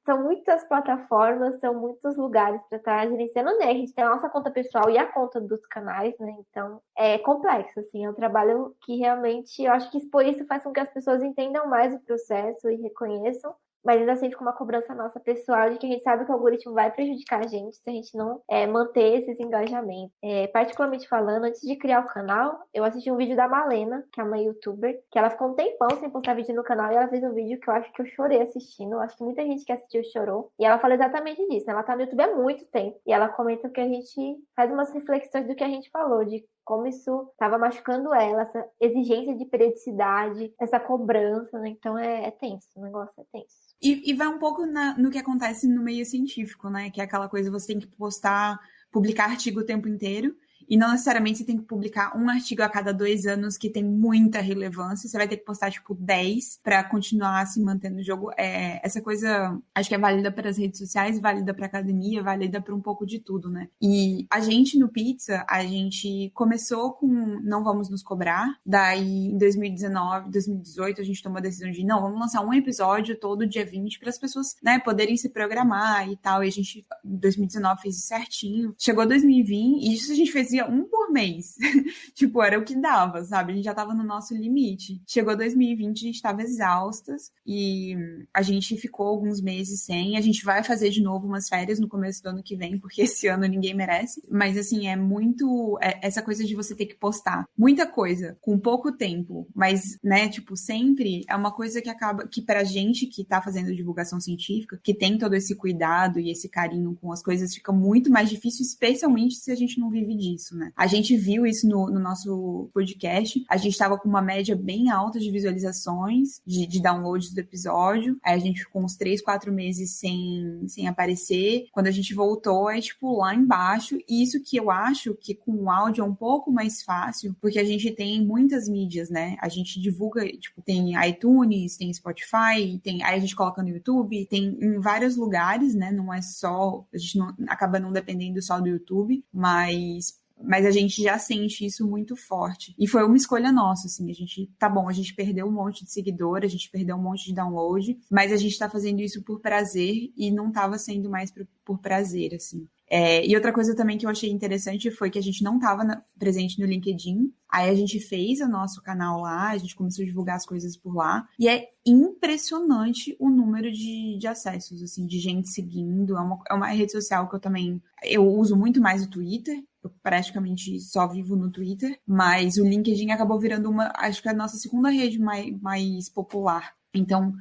São muitas plataformas, são muitos lugares para estar gerenciando, né? A gente tem a nossa conta pessoal e a conta dos canais, né? Então é complexo, assim, é um trabalho que realmente eu acho que por isso faz com que as pessoas entendam mais o processo e reconheçam mas ainda assim fica uma cobrança nossa pessoal de que a gente sabe que o algoritmo vai prejudicar a gente se a gente não é, manter esses engajamentos. É, particularmente falando, antes de criar o canal, eu assisti um vídeo da Malena, que é uma youtuber, que ela ficou um tempão sem postar vídeo no canal e ela fez um vídeo que eu acho que eu chorei assistindo. Acho que muita gente que assistiu chorou. E ela fala exatamente disso. Né? Ela tá no YouTube há muito tempo. E ela comenta que a gente faz umas reflexões do que a gente falou, de como isso estava machucando ela, essa exigência de periodicidade, essa cobrança, né? Então é, é tenso, o negócio é tenso. E, e vai um pouco na, no que acontece no meio científico, né? Que é aquela coisa, você tem que postar, publicar artigo o tempo inteiro. E não necessariamente você tem que publicar um artigo a cada dois anos que tem muita relevância. Você vai ter que postar, tipo, 10 para continuar se mantendo no jogo. É, essa coisa, acho que é válida para as redes sociais, válida para academia, válida para um pouco de tudo, né? E a gente no Pizza, a gente começou com não vamos nos cobrar. Daí, em 2019, 2018, a gente tomou a decisão de não, vamos lançar um episódio todo dia 20 para as pessoas, né, poderem se programar e tal. E a gente, em 2019, fez isso certinho. Chegou 2020, e isso a gente fez um por mês. tipo, era o que dava, sabe? A gente já tava no nosso limite. Chegou 2020, a gente tava exaustas e a gente ficou alguns meses sem. A gente vai fazer de novo umas férias no começo do ano que vem, porque esse ano ninguém merece. Mas assim, é muito é essa coisa de você ter que postar muita coisa com pouco tempo, mas, né, tipo, sempre é uma coisa que acaba que pra gente que tá fazendo divulgação científica, que tem todo esse cuidado e esse carinho com as coisas, fica muito mais difícil, especialmente se a gente não vive disso. Isso, né? A gente viu isso no, no nosso podcast. A gente estava com uma média bem alta de visualizações, de, de downloads do episódio. Aí a gente ficou uns três, quatro meses sem, sem aparecer. Quando a gente voltou, é tipo lá embaixo. E isso que eu acho que com o áudio é um pouco mais fácil, porque a gente tem muitas mídias, né? A gente divulga, tipo, tem iTunes, tem Spotify, tem, aí a gente coloca no YouTube, tem em vários lugares, né? Não é só, a gente não, acaba não dependendo só do YouTube, mas mas a gente já sente isso muito forte. E foi uma escolha nossa, assim, a gente, tá bom, a gente perdeu um monte de seguidor, a gente perdeu um monte de download, mas a gente tá fazendo isso por prazer e não tava sendo mais por, por prazer, assim. É, e outra coisa também que eu achei interessante foi que a gente não estava presente no LinkedIn. Aí a gente fez o nosso canal lá, a gente começou a divulgar as coisas por lá. E é impressionante o número de, de acessos, assim, de gente seguindo. É uma, é uma rede social que eu também. Eu uso muito mais o Twitter. Eu praticamente só vivo no Twitter, mas o LinkedIn acabou virando uma, acho que a nossa segunda rede mais, mais popular. Então,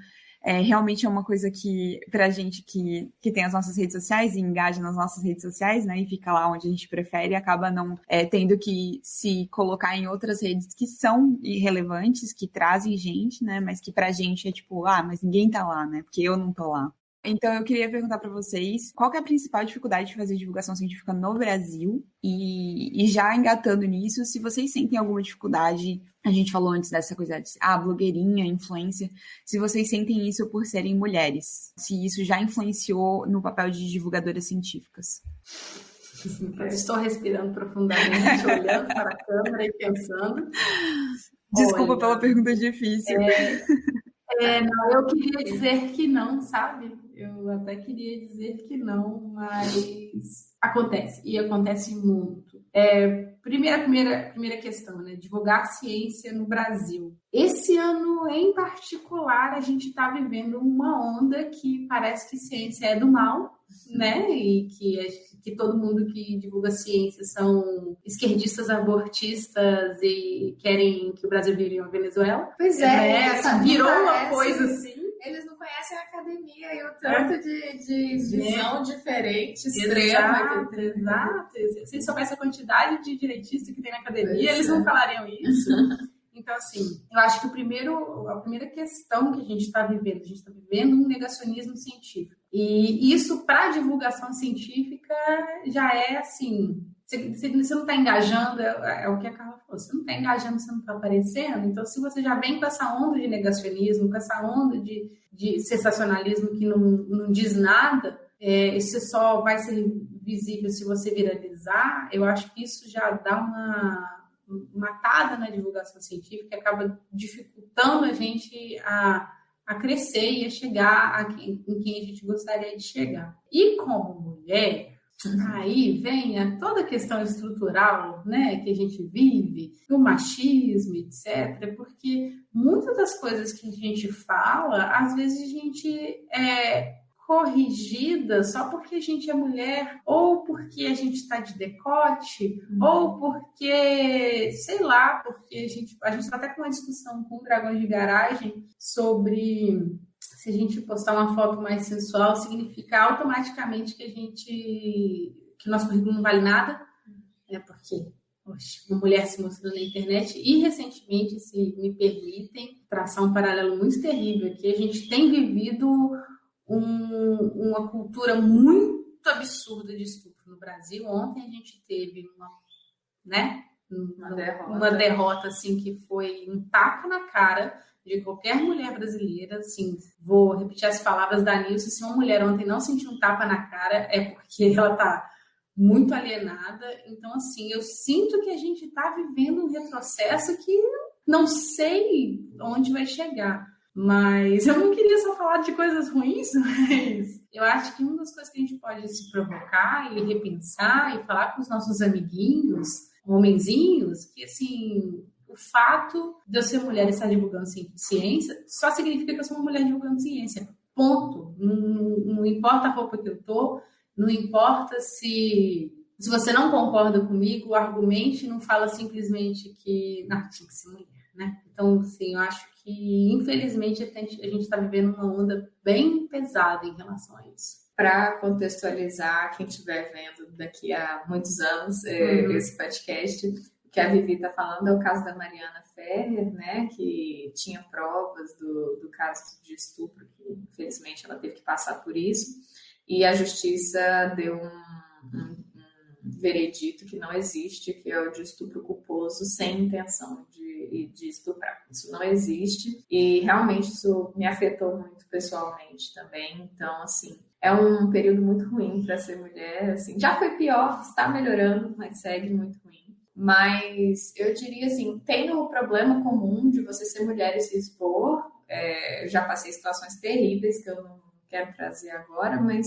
é, realmente é uma coisa que, pra gente que, que tem as nossas redes sociais e engaja nas nossas redes sociais, né, e fica lá onde a gente prefere, acaba não é, tendo que se colocar em outras redes que são irrelevantes, que trazem gente, né, mas que pra gente é tipo, ah, mas ninguém tá lá, né, porque eu não tô lá. Então, eu queria perguntar para vocês qual é a principal dificuldade de fazer divulgação científica no Brasil e, e, já engatando nisso, se vocês sentem alguma dificuldade, a gente falou antes dessa coisa de ah, blogueirinha, influência, se vocês sentem isso por serem mulheres, se isso já influenciou no papel de divulgadoras científicas. estou respirando profundamente, olhando para a câmera e pensando. Desculpa Olha, pela pergunta difícil. É, é, não, eu queria dizer que não, sabe? Eu até queria dizer que não, mas acontece, e acontece muito. É, primeira, primeira, primeira questão, né? Divulgar ciência no Brasil. Esse ano, em particular, a gente está vivendo uma onda que parece que ciência é do mal, né? E que, que todo mundo que divulga ciência são esquerdistas abortistas e querem que o Brasil vire uma Venezuela. Pois é, é virou uma coisa assim eles não conhecem a academia e o tanto é. de, de visão é. diferente, extrema. Exato, exato. Se eles soubessem a quantidade de direitistas que tem na academia, eles não é. falariam isso. Então, assim, eu acho que o primeiro, a primeira questão que a gente está vivendo, a gente está vivendo um negacionismo científico. E isso, para divulgação científica, já é assim. Você, você não está engajando, é, é, o que a Carla falou, você não está engajando, você não está aparecendo. Então, se você já vem com essa onda de negacionismo, com essa onda de, de sensacionalismo que não, não diz nada, é, isso só vai ser visível se você viralizar, eu acho que isso já dá uma matada na divulgação científica e acaba dificultando a gente a, a crescer e a chegar a quem, em quem a gente gostaria de chegar. E como mulher, aí vem a toda a questão estrutural né, que a gente vive, o machismo, etc., porque muitas das coisas que a gente fala, às vezes a gente é, corrigida só porque a gente é mulher, ou porque a gente está de decote, uhum. ou porque, sei lá, porque a gente a gente está até com uma discussão com o Dragões de Garagem sobre se a gente postar uma foto mais sensual, significa automaticamente que a gente que o nosso currículo não vale nada, é porque poxa, uma mulher se mostrando na internet e recentemente, se me permitem, traçar um paralelo muito terrível aqui, a gente tem vivido um, uma cultura muito absurda de estupro no Brasil. Ontem a gente teve uma, né, uma, derrota. uma derrota assim que foi um tapa na cara de qualquer mulher brasileira, assim, vou repetir as palavras da Nilce, se uma mulher ontem não sentiu um tapa na cara, é porque ela tá muito alienada. Então, assim, eu sinto que a gente está vivendo um retrocesso que não sei onde vai chegar. Mas eu não queria só falar de coisas ruins, mas eu acho que uma das coisas que a gente pode se provocar e repensar e falar com os nossos amiguinhos, homenzinhos, que assim, o fato de eu ser mulher e estar divulgando ciência só significa que eu sou uma mulher divulgando ciência. Ponto. Não, não importa a roupa que eu tô, não importa se se você não concorda comigo, argumente, não fala simplesmente que não, tinha que ser mulher né? Então, sim, eu acho que, infelizmente, a gente está vivendo uma onda bem pesada em relação a isso. para contextualizar quem estiver vendo daqui a muitos anos é, uhum. esse podcast, que a Vivi está falando é o caso da Mariana Ferrer, né, que tinha provas do, do caso de estupro, que infelizmente ela teve que passar por isso, e a justiça deu um, um, um veredito que não existe, que é o de estupro culposo sem intenção de, de estuprar. Isso não existe, e realmente isso me afetou muito pessoalmente também, então, assim, é um período muito ruim para ser mulher. Assim, já foi pior, está melhorando, mas segue muito ruim. Mas eu diria assim, tem o problema comum de você ser mulher e se expor. É, já passei situações terríveis que eu não quero trazer agora, mas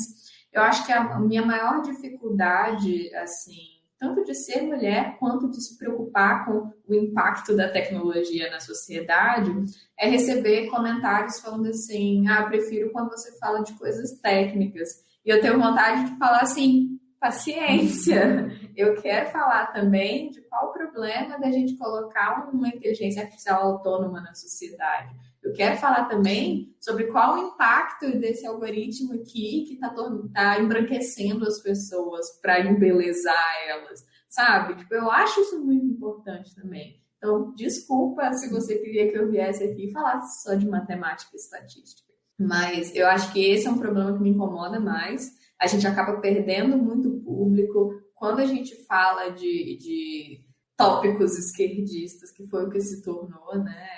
eu acho que a minha maior dificuldade, assim, tanto de ser mulher quanto de se preocupar com o impacto da tecnologia na sociedade, é receber comentários falando assim: ah, prefiro quando você fala de coisas técnicas. E eu tenho vontade de falar assim: paciência. Eu quero falar também de qual o problema da gente colocar uma inteligência artificial autônoma na sociedade. Eu quero falar também sobre qual o impacto desse algoritmo aqui que está tá embranquecendo as pessoas para embelezar elas, sabe? Tipo, eu acho isso muito importante também. Então, desculpa se você queria que eu viesse aqui e falasse só de matemática e estatística. Mas eu acho que esse é um problema que me incomoda mais. A gente acaba perdendo muito público. Quando a gente fala de, de tópicos esquerdistas, que foi o que se tornou, né?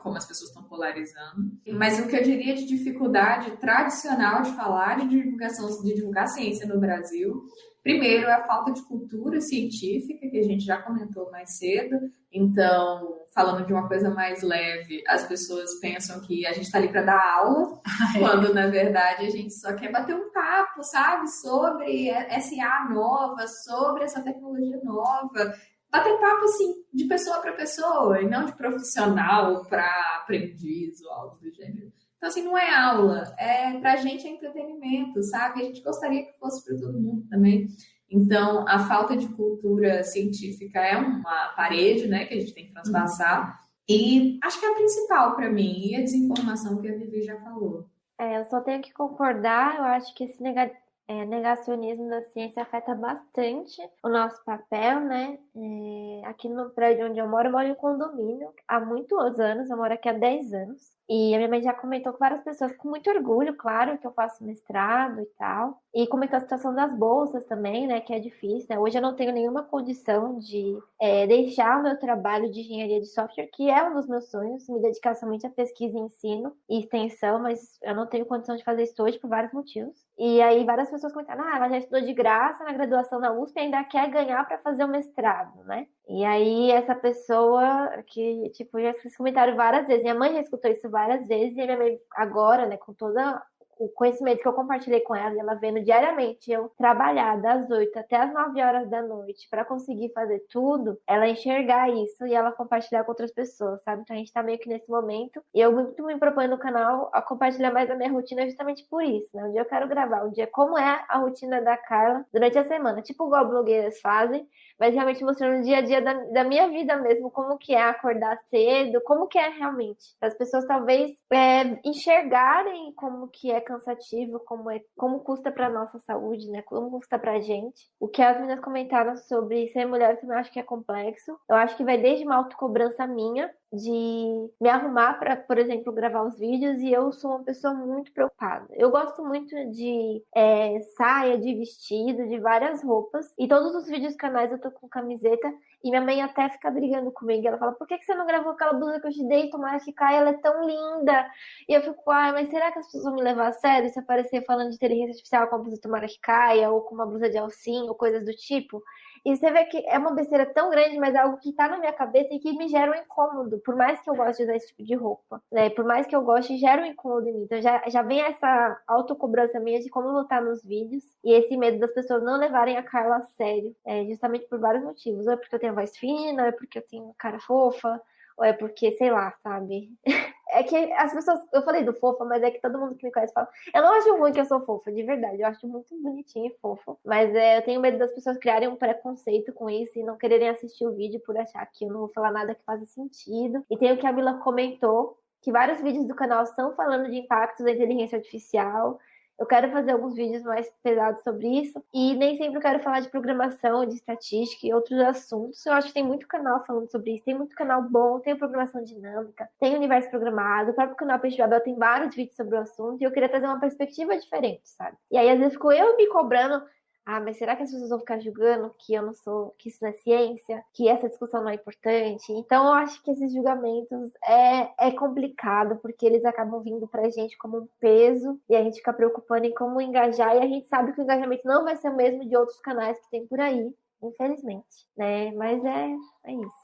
Como as pessoas estão polarizando. Mas o que eu diria de dificuldade tradicional de falar de divulgação, de divulgar ciência no Brasil, primeiro é a falta de cultura científica, que a gente já comentou mais cedo. Então, falando de uma coisa mais leve, as pessoas pensam que a gente está ali para dar aula, quando na verdade a gente só quer bater um papo, sabe, sobre SA nova, sobre essa tecnologia nova bater papo assim de pessoa para pessoa e não de profissional para aprendiz ou algo do gênero. Então, assim, não é aula, é pra gente é entretenimento, sabe? A gente gostaria que fosse para todo mundo também. Então, a falta de cultura científica é uma parede, né, que a gente tem que transpassar. E acho que é a principal para mim, e a desinformação que a Vivi já falou. É, eu só tenho que concordar, eu acho que esse negativo é, negacionismo da ciência afeta bastante o nosso papel, né? É, aqui no prédio onde eu moro, eu moro em condomínio há muitos anos, eu moro aqui há 10 anos. E a minha mãe já comentou com várias pessoas, com muito orgulho, claro, que eu faço mestrado e tal. E comentou a situação das bolsas também, né, que é difícil. Né? Hoje eu não tenho nenhuma condição de é, deixar o meu trabalho de engenharia de software, que é um dos meus sonhos, me dedicar somente a pesquisa, ensino e extensão, mas eu não tenho condição de fazer isso hoje por vários motivos. E aí várias pessoas comentaram, ah, ela já estudou de graça na graduação na USP e ainda quer ganhar para fazer o mestrado, né? E aí essa pessoa que, tipo, já escutou esse comentário várias vezes, minha mãe já escutou isso várias vezes, e minha mãe agora, né, com toda o conhecimento que eu compartilhei com ela, ela vendo diariamente eu trabalhar das 8 até as 9 horas da noite para conseguir fazer tudo, ela enxergar isso e ela compartilhar com outras pessoas, sabe? Então a gente tá meio que nesse momento. E eu muito me proponho no canal a compartilhar mais a minha rotina justamente por isso, né? Um dia eu quero gravar, um dia como é a rotina da Carla durante a semana, tipo igual blogueiras fazem, mas realmente mostrando o dia a dia da, da minha vida mesmo, como que é acordar cedo, como que é realmente. As pessoas talvez é, enxergarem como que é cansativo, como é, como custa para nossa saúde, né? Como custa pra gente. O que as meninas comentaram sobre ser mulher, eu também acho que é complexo. Eu acho que vai desde uma autocobrança minha, de me arrumar para, por exemplo, gravar os vídeos e eu sou uma pessoa muito preocupada. Eu gosto muito de é, saia, de vestido, de várias roupas e todos os vídeos canais eu tô com camiseta e minha mãe até fica brigando comigo. Ela fala: por que, que você não gravou aquela blusa que eu te dei? Tomara que caia, ela é tão linda. E eu fico, ai, mas será que as pessoas vão me levar a sério se aparecer falando de inteligência artificial com a blusa Tomara que caia ou com uma blusa de alcinho ou coisas do tipo? E você vê que é uma besteira tão grande, mas é algo que tá na minha cabeça e que me gera um incômodo. Por mais que eu goste de usar esse tipo de roupa, né? Por mais que eu goste, gera um incômodo em mim. Então já, já vem essa autocobrança minha de como lutar nos vídeos e esse medo das pessoas não levarem a Carla a sério. É, justamente por vários motivos. Ou é porque eu tenho voz fina, ou é porque eu tenho cara fofa, ou é porque, sei lá, sabe? É que as pessoas. Eu falei do fofa, mas é que todo mundo que me conhece fala. Eu não acho ruim que eu sou fofa, de verdade. Eu acho muito bonitinho e fofo. Mas é, eu tenho medo das pessoas criarem um preconceito com isso e não quererem assistir o vídeo por achar que eu não vou falar nada que faça sentido. E tem o que a Mila comentou, que vários vídeos do canal estão falando de impactos da inteligência artificial Eu quero fazer alguns vídeos mais pesados sobre isso. E nem sempre eu quero falar de programação, de estatística e outros assuntos. Eu acho que tem muito canal falando sobre isso. Tem muito canal bom, tem programação dinâmica, tem universo programado. O próprio canal Peixe Babel tem vários vídeos sobre o assunto. E eu queria trazer uma perspectiva diferente, sabe? E aí, às vezes, ficou eu me cobrando ah, mas será que as pessoas vão ficar julgando que eu não sou, que isso não é ciência, que essa discussão não é importante? Então eu acho que esses julgamentos é, é complicado, porque eles acabam vindo pra gente como um peso e a gente fica preocupando em como engajar, e a gente sabe que o engajamento não vai ser o mesmo de outros canais que tem por aí, infelizmente, né? Mas é, é isso.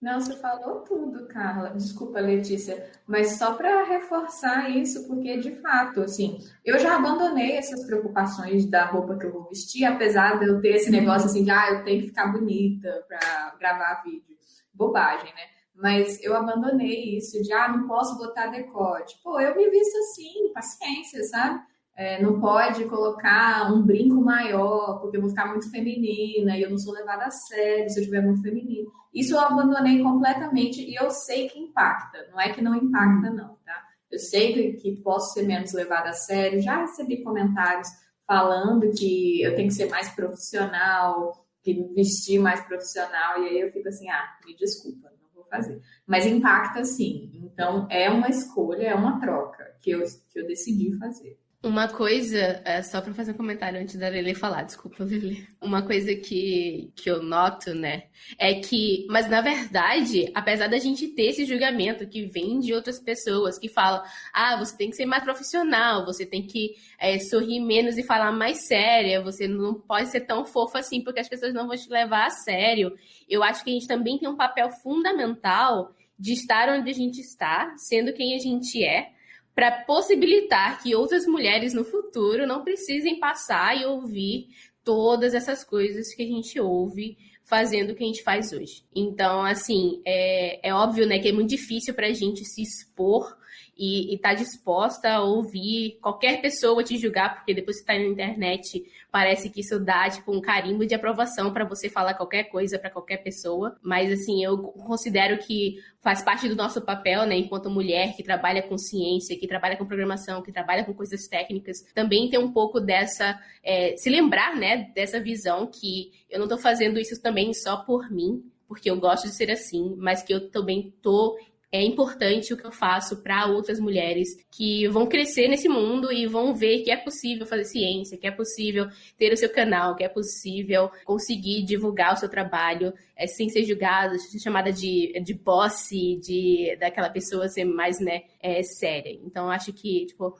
Não, você falou tudo, Carla. Desculpa, Letícia, mas só para reforçar isso, porque de fato, assim, eu já abandonei essas preocupações da roupa que eu vou vestir, apesar de eu ter esse negócio assim de, ah, eu tenho que ficar bonita para gravar vídeo. Bobagem, né? Mas eu abandonei isso de, ah, não posso botar decote. Pô, eu me visto assim, paciência, sabe? É, não pode colocar um brinco maior, porque eu vou ficar muito feminina e eu não sou levada a sério se eu estiver muito feminina. Isso eu abandonei completamente e eu sei que impacta, não é que não impacta, não, tá? Eu sei que, posso ser menos levada a sério, já recebi comentários falando que eu tenho que ser mais profissional, que me vestir mais profissional, e aí eu fico assim, ah, me desculpa, não vou fazer. Mas impacta sim, então é uma escolha, é uma troca que eu, que eu decidi fazer. Uma coisa, é, só para fazer um comentário antes da Lele falar, desculpa, Lele. Uma coisa que, que eu noto, né, é que, mas na verdade, apesar da gente ter esse julgamento que vem de outras pessoas que falam, ah, você tem que ser mais profissional, você tem que é, sorrir menos e falar mais séria, você não pode ser tão fofa assim porque as pessoas não vão te levar a sério. Eu acho que a gente também tem um papel fundamental de estar onde a gente está, sendo quem a gente é para possibilitar que outras mulheres no futuro não precisem passar e ouvir todas essas coisas que a gente ouve fazendo o que a gente faz hoje. Então, assim, é, é óbvio, né, que é muito difícil para a gente se expor e estar tá disposta a ouvir qualquer pessoa te julgar, porque depois que está na internet, parece que isso dá tipo um carimbo de aprovação para você falar qualquer coisa para qualquer pessoa. Mas assim, eu considero que faz parte do nosso papel, né, enquanto mulher que trabalha com ciência, que trabalha com programação, que trabalha com coisas técnicas, também ter um pouco dessa, é, se lembrar, né, dessa visão que eu não estou fazendo isso também só por mim, porque eu gosto de ser assim, mas que eu também tô é importante o que eu faço para outras mulheres que vão crescer nesse mundo e vão ver que é possível fazer ciência, que é possível ter o seu canal, que é possível conseguir divulgar o seu trabalho é, sem ser julgada, ser chamada de, de boss, de daquela pessoa ser mais né, é, séria. Então acho que, tipo,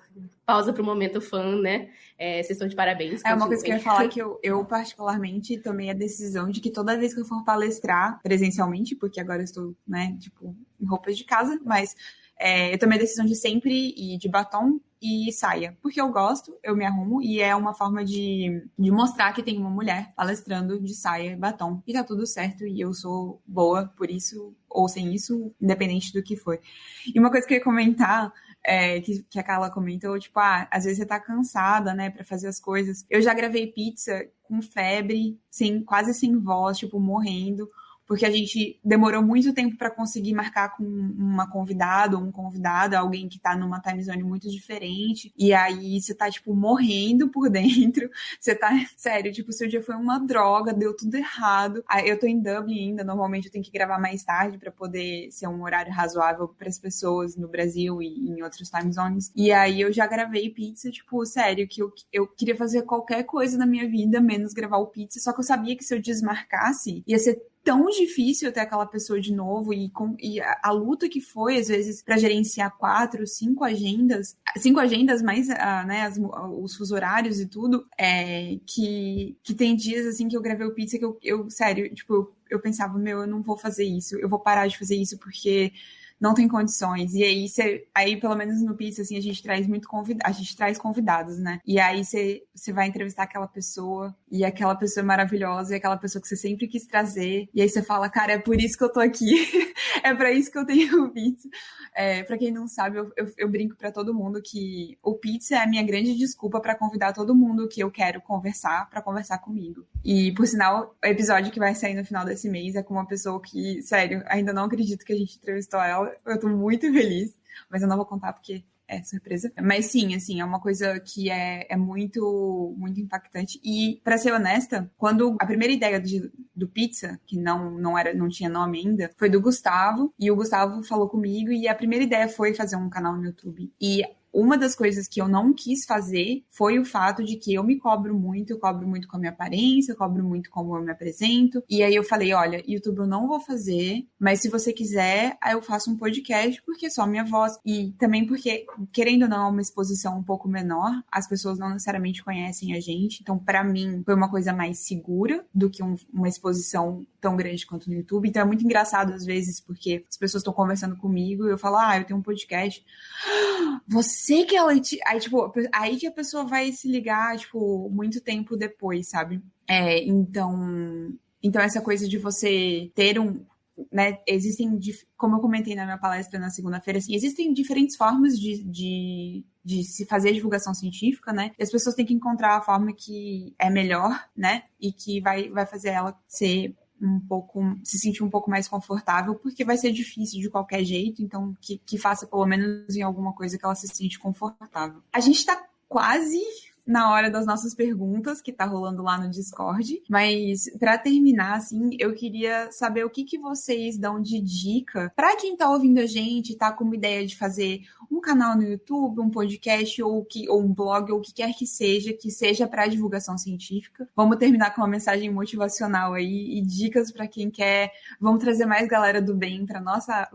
pausa para o momento fã, né? É, vocês estão de parabéns. É uma coisa que eu ia falar que eu, eu, particularmente, tomei a decisão de que toda vez que eu for palestrar presencialmente, porque agora eu estou, né, tipo, em roupas de casa, mas é, eu tomei a decisão de sempre ir de batom e saia, porque eu gosto, eu me arrumo e é uma forma de, de mostrar que tem uma mulher palestrando de saia e batom e tá tudo certo e eu sou boa por isso ou sem isso, independente do que for. E uma coisa que eu ia comentar é, que, que a Carla comentou, tipo, ah, às vezes você tá cansada, né, para fazer as coisas. Eu já gravei pizza com febre, sem, quase sem voz, tipo, morrendo porque a gente demorou muito tempo para conseguir marcar com uma convidada ou um convidado, alguém que tá numa time zone muito diferente, e aí você tá, tipo, morrendo por dentro, você tá, sério, tipo, seu dia foi uma droga, deu tudo errado. Eu tô em Dublin ainda, normalmente eu tenho que gravar mais tarde para poder ser um horário razoável para as pessoas no Brasil e em outros time zones. E aí eu já gravei pizza, tipo, sério, que eu, eu queria fazer qualquer coisa na minha vida, menos gravar o pizza, só que eu sabia que se eu desmarcasse, ia ser tão difícil ter aquela pessoa de novo e, com, e a, a, luta que foi, às vezes, para gerenciar quatro, cinco agendas, cinco agendas mais, uh, né, as, os fuso horários e tudo, é, que, que tem dias, assim, que eu gravei o pizza que eu, eu sério, tipo, eu, eu pensava, meu, eu não vou fazer isso, eu vou parar de fazer isso porque não tem condições. E aí você, aí pelo menos no Pizza assim, a gente traz muito convidado, a gente traz convidados, né? E aí você vai entrevistar aquela pessoa e aquela pessoa é maravilhosa e aquela pessoa que você sempre quis trazer. E aí você fala, cara, é por isso que eu tô aqui. é para isso que eu tenho o Pizza. É, para quem não sabe, eu, eu, eu brinco para todo mundo que o Pizza é a minha grande desculpa para convidar todo mundo que eu quero conversar para conversar comigo. E por sinal, o episódio que vai sair no final desse mês é com uma pessoa que, sério, ainda não acredito que a gente entrevistou ela eu tô muito feliz, mas eu não vou contar porque é surpresa. Mas sim, assim, é uma coisa que é, é muito, muito impactante. E, para ser honesta, quando a primeira ideia de, do pizza, que não, não era, não tinha nome ainda, foi do Gustavo. E o Gustavo falou comigo e a primeira ideia foi fazer um canal no YouTube. E uma das coisas que eu não quis fazer foi o fato de que eu me cobro muito, eu cobro muito com a minha aparência, eu cobro muito como eu me apresento. E aí eu falei, olha, YouTube eu não vou fazer, mas se você quiser, eu faço um podcast porque é só minha voz. E também porque, querendo ou não, é uma exposição um pouco menor, as pessoas não necessariamente conhecem a gente. Então, para mim, foi uma coisa mais segura do que um, uma exposição tão grande quanto no YouTube. Então é muito engraçado às vezes, porque as pessoas estão conversando comigo e eu falo, ah, eu tenho um podcast. Você sei que ela. Aí, tipo, aí que a pessoa vai se ligar, tipo, muito tempo depois, sabe? É, então. Então, essa coisa de você ter um. Né, existem, como eu comentei na minha palestra na segunda-feira, assim, existem diferentes formas de, de, de, se fazer divulgação científica, né? E as pessoas têm que encontrar a forma que é melhor, né? E que vai, vai fazer ela ser um pouco, se sentir um pouco mais confortável, porque vai ser difícil de qualquer jeito, então que, que faça pelo menos em alguma coisa que ela se sente confortável. A gente tá quase na hora das nossas perguntas, que tá rolando lá no Discord. Mas para terminar, assim, eu queria saber o que, que vocês dão de dica para quem tá ouvindo a gente, tá com uma ideia de fazer um canal no YouTube, um podcast ou, que, ou um blog ou o que quer que seja, que seja para divulgação científica. Vamos terminar com uma mensagem motivacional aí e dicas para quem quer. Vamos trazer mais galera do bem para nossa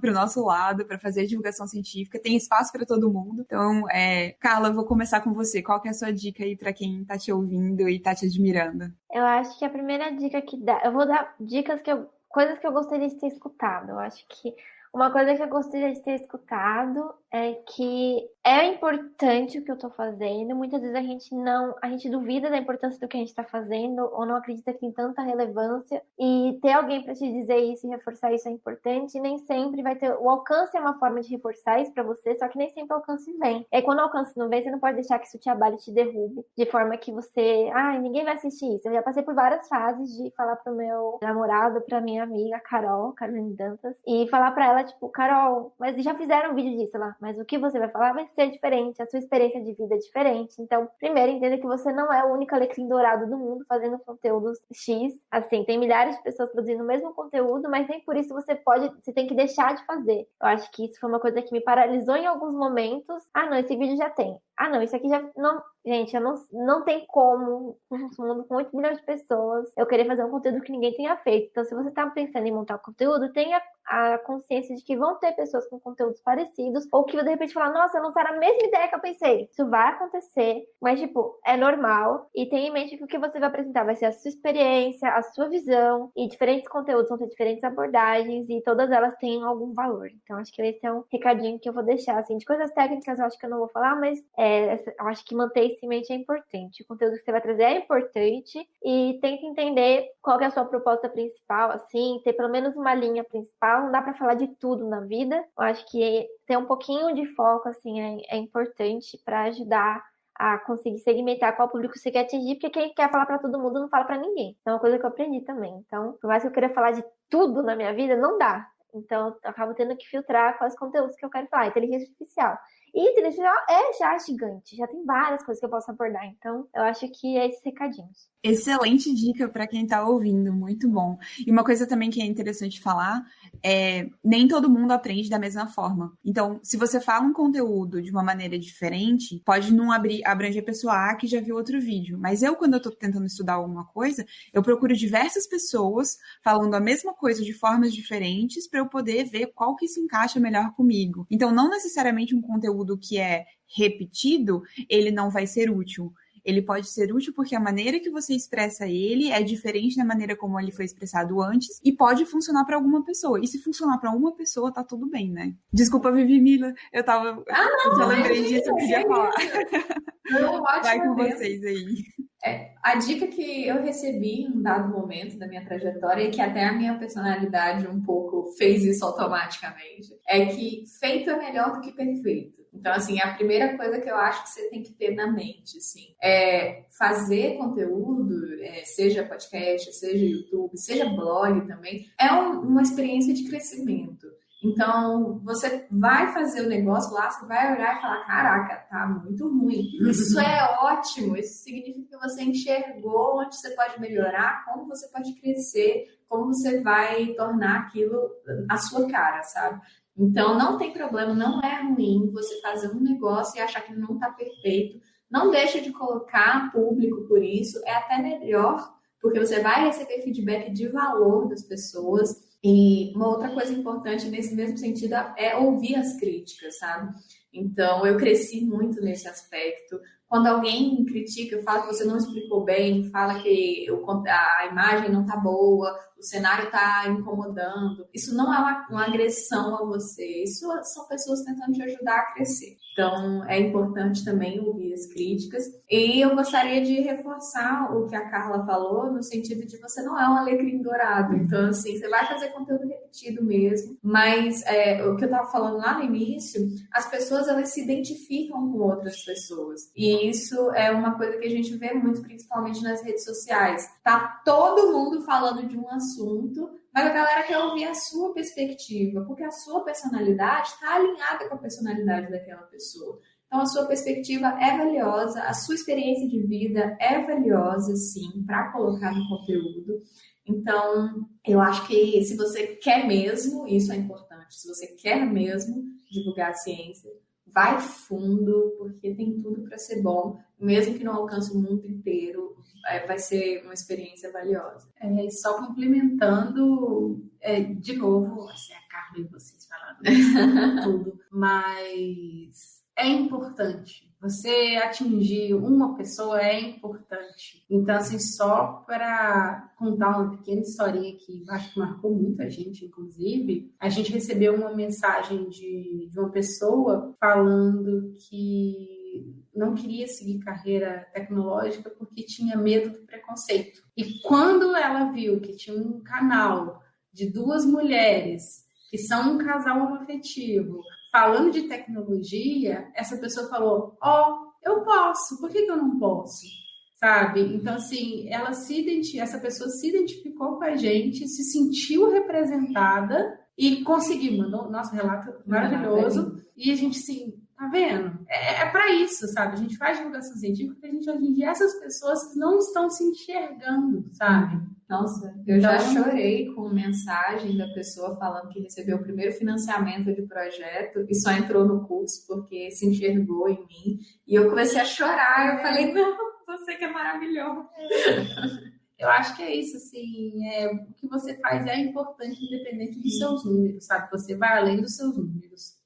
para o nosso lado, para fazer divulgação científica. Tem espaço para todo mundo. Então, é, Carla, vou começar com você. Qual que é sua dica aí para quem tá te ouvindo e tá te admirando? Eu acho que a primeira dica que dá, eu vou dar dicas que eu, coisas que eu gostaria de ter escutado. Eu acho que uma coisa que eu gostaria de ter escutado é que é importante o que eu tô fazendo. Muitas vezes a gente não, a gente duvida da importância do que a gente tá fazendo ou não acredita que tem tanta relevância e ter alguém para te dizer isso e reforçar isso é importante. E nem sempre vai ter o alcance é uma forma de reforçar isso para você, só que nem sempre o alcance vem. E quando o alcance não vem, você não pode deixar que isso te abale, te derrube, de forma que você, ah, ninguém vai assistir isso. Eu já passei por várias fases de falar pro meu namorado, pra minha amiga Carol, Carolina Dantas, e falar para ela tipo, Carol, mas já fizeram um vídeo disso lá, mas o que você vai falar vai ser diferente, a sua experiência de vida é diferente. Então, primeiro, entenda que você não é o único alecrim dourado do mundo fazendo conteúdo X. Assim, tem milhares de pessoas produzindo o mesmo conteúdo, mas nem por isso você pode, você tem que deixar de fazer. Eu acho que isso foi uma coisa que me paralisou em alguns momentos. Ah, não, esse vídeo já tem. Ah, não, isso aqui já não. Gente, eu não, não tem como, num mundo com 8 milhões de pessoas, eu querer fazer um conteúdo que ninguém tenha feito. Então, se você tá pensando em montar conteúdo, tenha a consciência de que vão ter pessoas com conteúdos parecidos, ou que de repente falar, nossa, não será a mesma ideia que eu pensei. Isso vai acontecer, mas, tipo, é normal. E tenha em mente que o que você vai apresentar vai ser a sua experiência, a sua visão, e diferentes conteúdos vão ter diferentes abordagens, e todas elas têm algum valor. Então, acho que esse é um recadinho que eu vou deixar, assim, de coisas técnicas, eu acho que eu não vou falar, mas é, eu acho que manter mente é importante. O conteúdo que você vai trazer é importante e tenta entender qual é a sua proposta principal, assim, ter pelo menos uma linha principal. Não dá para falar de tudo na vida. Eu acho que ter um pouquinho de foco, assim, é, é importante para ajudar a conseguir segmentar qual público você quer atingir, porque quem quer falar para todo mundo não fala para ninguém. É uma coisa que eu aprendi também. Então, por mais que eu queira falar de tudo na minha vida, não dá. Então, eu acabo tendo que filtrar quais conteúdos que eu quero falar. Inteligência artificial. E inteligência artificial é já gigante, já tem várias coisas que eu posso abordar. Então, eu acho que é esses recadinhos. Excelente dica para quem está ouvindo, muito bom. E uma coisa também que é interessante falar é nem todo mundo aprende da mesma forma. Então, se você fala um conteúdo de uma maneira diferente, pode não abrir, abranger a pessoa A que já viu outro vídeo. Mas eu, quando eu estou tentando estudar alguma coisa, eu procuro diversas pessoas falando a mesma coisa de formas diferentes para eu poder ver qual que se encaixa melhor comigo. Então, não necessariamente um conteúdo que é repetido, ele não vai ser útil ele pode ser útil porque a maneira que você expressa ele é diferente da maneira como ele foi expressado antes e pode funcionar para alguma pessoa. E se funcionar para uma pessoa, tá tudo bem, né? Desculpa, Vivi Mila, eu tava. Ah, não, eu lembrei disso, eu queria falar. Não, Vai com vocês aí. É, a dica que eu recebi em um dado momento da minha trajetória e que até a minha personalidade um pouco fez isso automaticamente é que feito é melhor do que perfeito. Então, assim, a primeira coisa que eu acho que você tem que ter na mente, assim, é fazer conteúdo, é, seja podcast, seja YouTube, seja blog também, é um, uma experiência de crescimento. Então, você vai fazer o negócio lá, você vai olhar e falar: caraca, tá muito ruim. Isso é ótimo, isso significa que você enxergou onde você pode melhorar, como você pode crescer, como você vai tornar aquilo a sua cara, sabe? Então, não tem problema, não é ruim você fazer um negócio e achar que não está perfeito. Não deixa de colocar público por isso, é até melhor, porque você vai receber feedback de valor das pessoas e uma outra coisa importante nesse mesmo sentido é ouvir as críticas, sabe? Então, eu cresci muito nesse aspecto. Quando alguém critica, fala que você não explicou bem, fala que a imagem não tá boa, o cenário está incomodando. Isso não é uma, uma, agressão a você, isso são pessoas tentando te ajudar a crescer. Então, é importante também ouvir as críticas. E eu gostaria de reforçar o que a Carla falou, no sentido de você não é um alecrim dourado. Então, assim, você vai fazer conteúdo repetido mesmo. Mas é, o que eu estava falando lá no início, as pessoas elas se identificam com outras pessoas. E isso é uma coisa que a gente vê muito, principalmente nas redes sociais. Tá todo mundo falando de um assunto, mas a galera quer ouvir a sua perspectiva, porque a sua personalidade está alinhada com a personalidade daquela pessoa. Então, a sua perspectiva é valiosa, a sua experiência de vida é valiosa, sim, para colocar no conteúdo. Então, eu acho que se você quer mesmo, isso é importante, se você quer mesmo divulgar a ciência, vai fundo, porque tem tudo para ser bom, mesmo que não alcance o mundo inteiro, é, vai ser uma experiência valiosa. É, só complementando, é, de novo, assim, a Carmen e vocês falando tudo, mas é importante. Você atingir uma pessoa é importante. Então, assim, só para contar uma pequena historinha que acho que marcou muita gente, inclusive, a gente recebeu uma mensagem de, de uma pessoa falando que não queria seguir carreira tecnológica porque tinha medo do preconceito. E quando ela viu que tinha um canal de duas mulheres que são um casal homoafetivo, falando de tecnologia, essa pessoa falou: Ó, oh, eu posso, por que, que eu não posso? Sabe? Então, assim, ela se identi... essa pessoa se identificou com a gente, se sentiu representada e conseguiu, mandou nosso relato maravilhoso. E a gente, assim, tá vendo? É, é para isso, sabe? A gente faz divulgação científica porque a gente dia, essas pessoas não estão se enxergando, sabe? Nossa, eu já então, chorei com mensagem da pessoa falando que recebeu o primeiro financiamento de projeto e só entrou no curso porque se enxergou em mim. E eu comecei a chorar. Eu falei, não, você que é maravilhoso. Eu acho que é isso, assim, é, o que você faz é importante independente dos seus números, sabe? Você vai além dos seus números.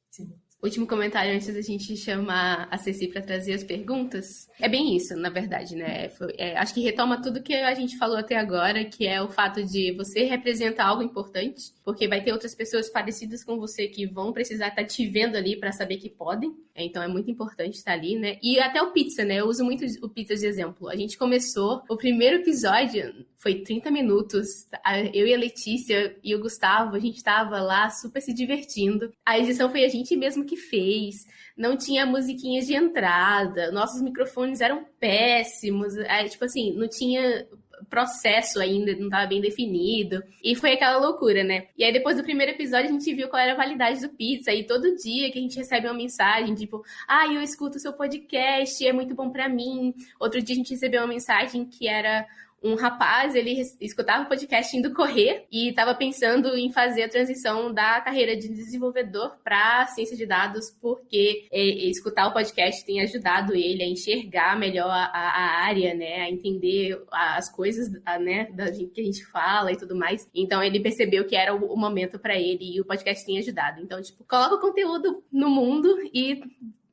Último comentário antes da gente chamar a Ceci para trazer as perguntas. É bem isso, na verdade, né? É, acho que retoma tudo que a gente falou até agora, que é o fato de você representar algo importante, porque vai ter outras pessoas parecidas com você que vão precisar estar tá te vendo ali para saber que podem. Então é muito importante estar ali, né? E até o pizza, né? Eu uso muito o pizza de exemplo. A gente começou, o primeiro episódio foi 30 minutos. Eu e a Letícia e o Gustavo, a gente estava lá super se divertindo. A edição foi a gente mesmo que fez. Não tinha musiquinhas de entrada. Nossos microfones eram péssimos. É, tipo assim, não tinha processo ainda, não estava bem definido. E foi aquela loucura, né? E aí, depois do primeiro episódio, a gente viu qual era a validade do pizza. E todo dia que a gente recebe uma mensagem, tipo, ah, eu escuto o seu podcast, é muito bom para mim. Outro dia a gente recebeu uma mensagem que era um rapaz, ele escutava o podcast indo correr e estava pensando em fazer a transição da carreira de desenvolvedor para ciência de dados, porque é, escutar o podcast tem ajudado ele a enxergar melhor a, a área, né, a entender as coisas, né, da que a gente fala e tudo mais. Então ele percebeu que era o, o momento para ele e o podcast tem ajudado. Então, tipo, coloca o conteúdo no mundo e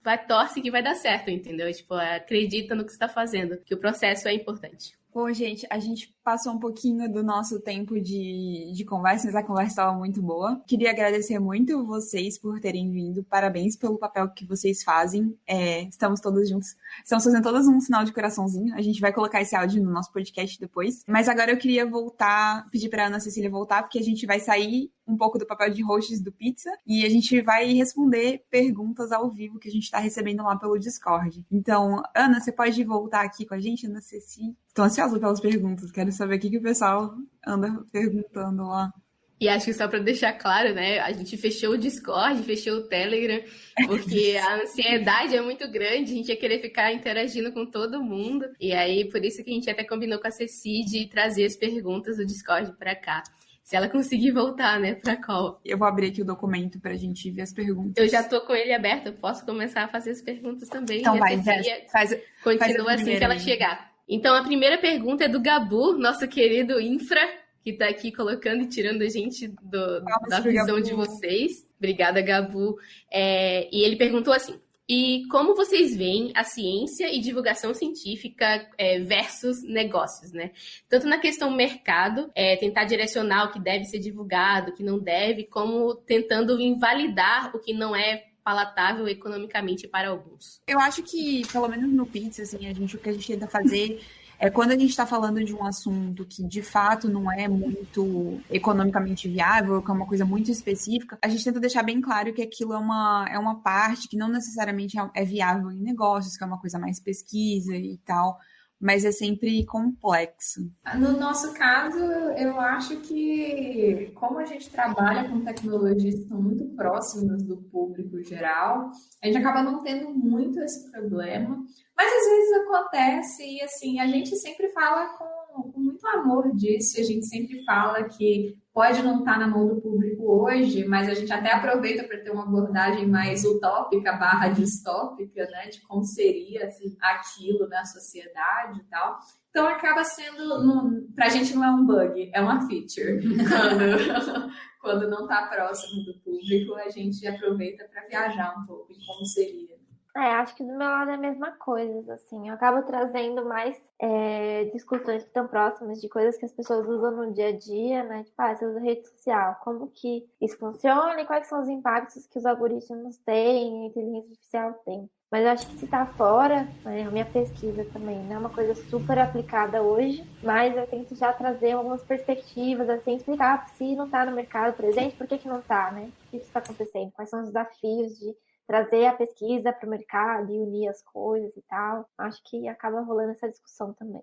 vai torce que vai dar certo, entendeu? Tipo, acredita no que está fazendo, que o processo é importante. Bom, gente, a gente passou um pouquinho do nosso tempo de, de conversa, mas a conversa estava muito boa. Queria agradecer muito vocês por terem vindo. Parabéns pelo papel que vocês fazem. É, estamos todos juntos. Estamos fazendo todos um sinal de coraçãozinho. A gente vai colocar esse áudio no nosso podcast depois. Mas agora eu queria voltar, pedir para Ana Cecília voltar, porque a gente vai sair um pouco do papel de hosts do Pizza e a gente vai responder perguntas ao vivo que a gente está recebendo lá pelo Discord. Então, Ana, você pode voltar aqui com a gente, Ana Cecília? Estou ansiosa pelas perguntas, quero saber o que, que o pessoal anda perguntando lá. E acho que só para deixar claro, né? A gente fechou o Discord, fechou o Telegram, porque a ansiedade é muito grande, a gente ia querer ficar interagindo com todo mundo. E aí, por isso que a gente até combinou com a Ceci de trazer as perguntas do Discord para cá. Se ela conseguir voltar, né, pra call. Eu vou abrir aqui o documento pra gente ver as perguntas. Eu já tô com ele aberto, eu posso começar a fazer as perguntas também. Então vai, faz, continua faz assim que ela chegar. Então a primeira pergunta é do Gabu, nosso querido infra, que tá aqui colocando e tirando a gente do, da visão Gabu. de vocês. Obrigada, Gabu. É, e ele perguntou assim: e como vocês veem a ciência e divulgação científica é, versus negócios, né? Tanto na questão mercado, é, tentar direcionar o que deve ser divulgado, o que não deve, como tentando invalidar o que não é palatável economicamente para alguns. Eu acho que, pelo menos no Pizza, assim, a gente, o que a gente tenta fazer é quando a gente está falando de um assunto que de fato não é muito economicamente viável, que é uma coisa muito específica, a gente tenta deixar bem claro que aquilo é uma, é uma parte que não necessariamente é, é viável em negócios, que é uma coisa mais pesquisa e tal mas é sempre complexo. No nosso caso, eu acho que, como a gente trabalha com tecnologias que estão muito próximas do público geral, a gente acaba não tendo muito esse problema, mas às vezes acontece e, assim, a gente sempre fala com, com muito amor disso, a gente sempre fala que pode não estar na mão do público hoje, mas a gente até aproveita para ter uma abordagem mais utópica barra distópica, né, de como seria assim, aquilo na sociedade e tal. Então acaba sendo, para a gente não é um bug, é uma feature. Quando, quando não está próximo do público, a gente aproveita para viajar um pouco em como seria. É, acho que do meu lado é a mesma coisa, assim. Eu acabo trazendo mais é, discussões que estão próximas de coisas que as pessoas usam no dia a dia, né? Tipo, ah, você usa rede social, como que isso funciona e quais são os impactos que os algoritmos têm, a inteligência artificial tem. Mas eu acho que se tá fora, né, a minha pesquisa também não é uma coisa super aplicada hoje, mas eu tento já trazer algumas perspectivas, assim, explicar se não tá no mercado presente, por que que não tá, né? O que está acontecendo? Quais são os desafios de trazer a pesquisa para o mercado e unir as coisas e tal. Acho que acaba rolando essa discussão também.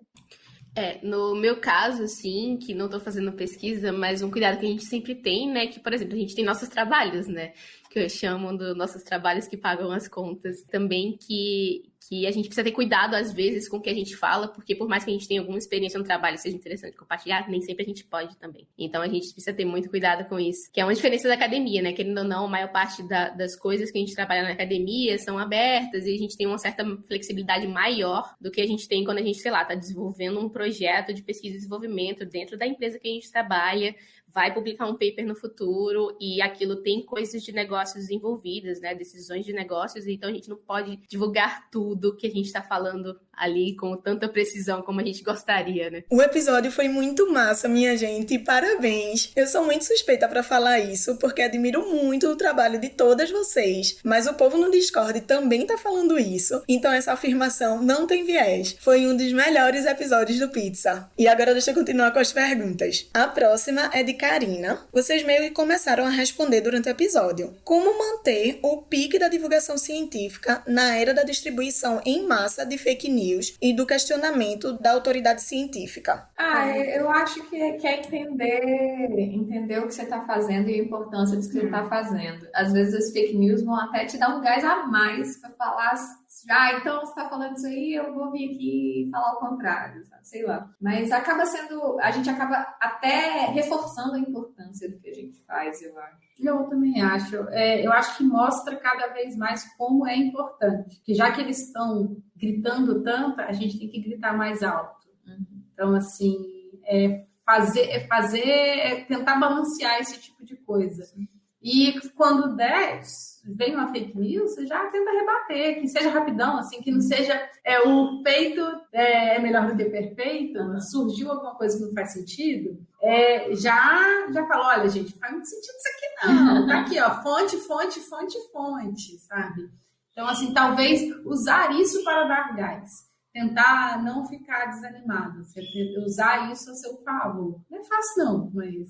É, no meu caso, assim, que não estou fazendo pesquisa, mas um cuidado que a gente sempre tem, né, que, por exemplo, a gente tem nossos trabalhos, né, que chamo dos nossos trabalhos que pagam as contas, também que, que a gente precisa ter cuidado, às vezes, com o que a gente fala, porque por mais que a gente tenha alguma experiência no trabalho seja interessante compartilhar, nem sempre a gente pode também. Então a gente precisa ter muito cuidado com isso, que é uma diferença da academia, né? Querendo ou não, a maior parte da, das coisas que a gente trabalha na academia são abertas e a gente tem uma certa flexibilidade maior do que a gente tem quando a gente, sei lá, está desenvolvendo um projeto de pesquisa e desenvolvimento dentro da empresa que a gente trabalha, vai publicar um paper no futuro e aquilo tem coisas de negócios envolvidas, né? Decisões de negócios, então a gente não pode divulgar tudo que a gente está falando ali com tanta precisão como a gente gostaria, né? O episódio foi muito massa, minha gente, parabéns. Eu sou muito suspeita para falar isso, porque admiro muito o trabalho de todas vocês, mas o povo no Discord também tá falando isso, então essa afirmação não tem viés. Foi um dos melhores episódios do Pizza. E agora deixa eu continuar com as perguntas. A próxima é de Karina. Vocês meio que começaram a responder durante o episódio. Como manter o pique da divulgação científica na era da distribuição em massa de fake news? E do questionamento da autoridade científica? Ah, eu acho que é, que é entender, entender o que você está fazendo e a importância disso que você está hum. fazendo. Às vezes as fake news vão até te dar um gás a mais para falar ah, então você está falando isso aí, eu vou vir aqui falar o contrário, sabe? sei lá. Mas acaba sendo, a gente acaba até reforçando a importância do que a gente faz, eu acho. Eu também acho. É, eu acho que mostra cada vez mais como é importante. Que já que eles estão gritando tanto, a gente tem que gritar mais alto. Uhum. Então, assim, é fazer, é fazer, é tentar balancear esse tipo de coisa. E quando der, vem uma fake news, você já tenta rebater, que seja rapidão, assim, que não seja é, o peito é, é melhor do que perfeito, surgiu alguma coisa que não faz sentido, é, já, já fala, olha, gente, faz muito sentido isso aqui não. Tá aqui, ó, fonte, fonte, fonte, fonte, sabe? Então, assim, talvez usar isso para dar gás. Tentar não ficar desanimado, usar isso a seu favor. Não é fácil, não, mas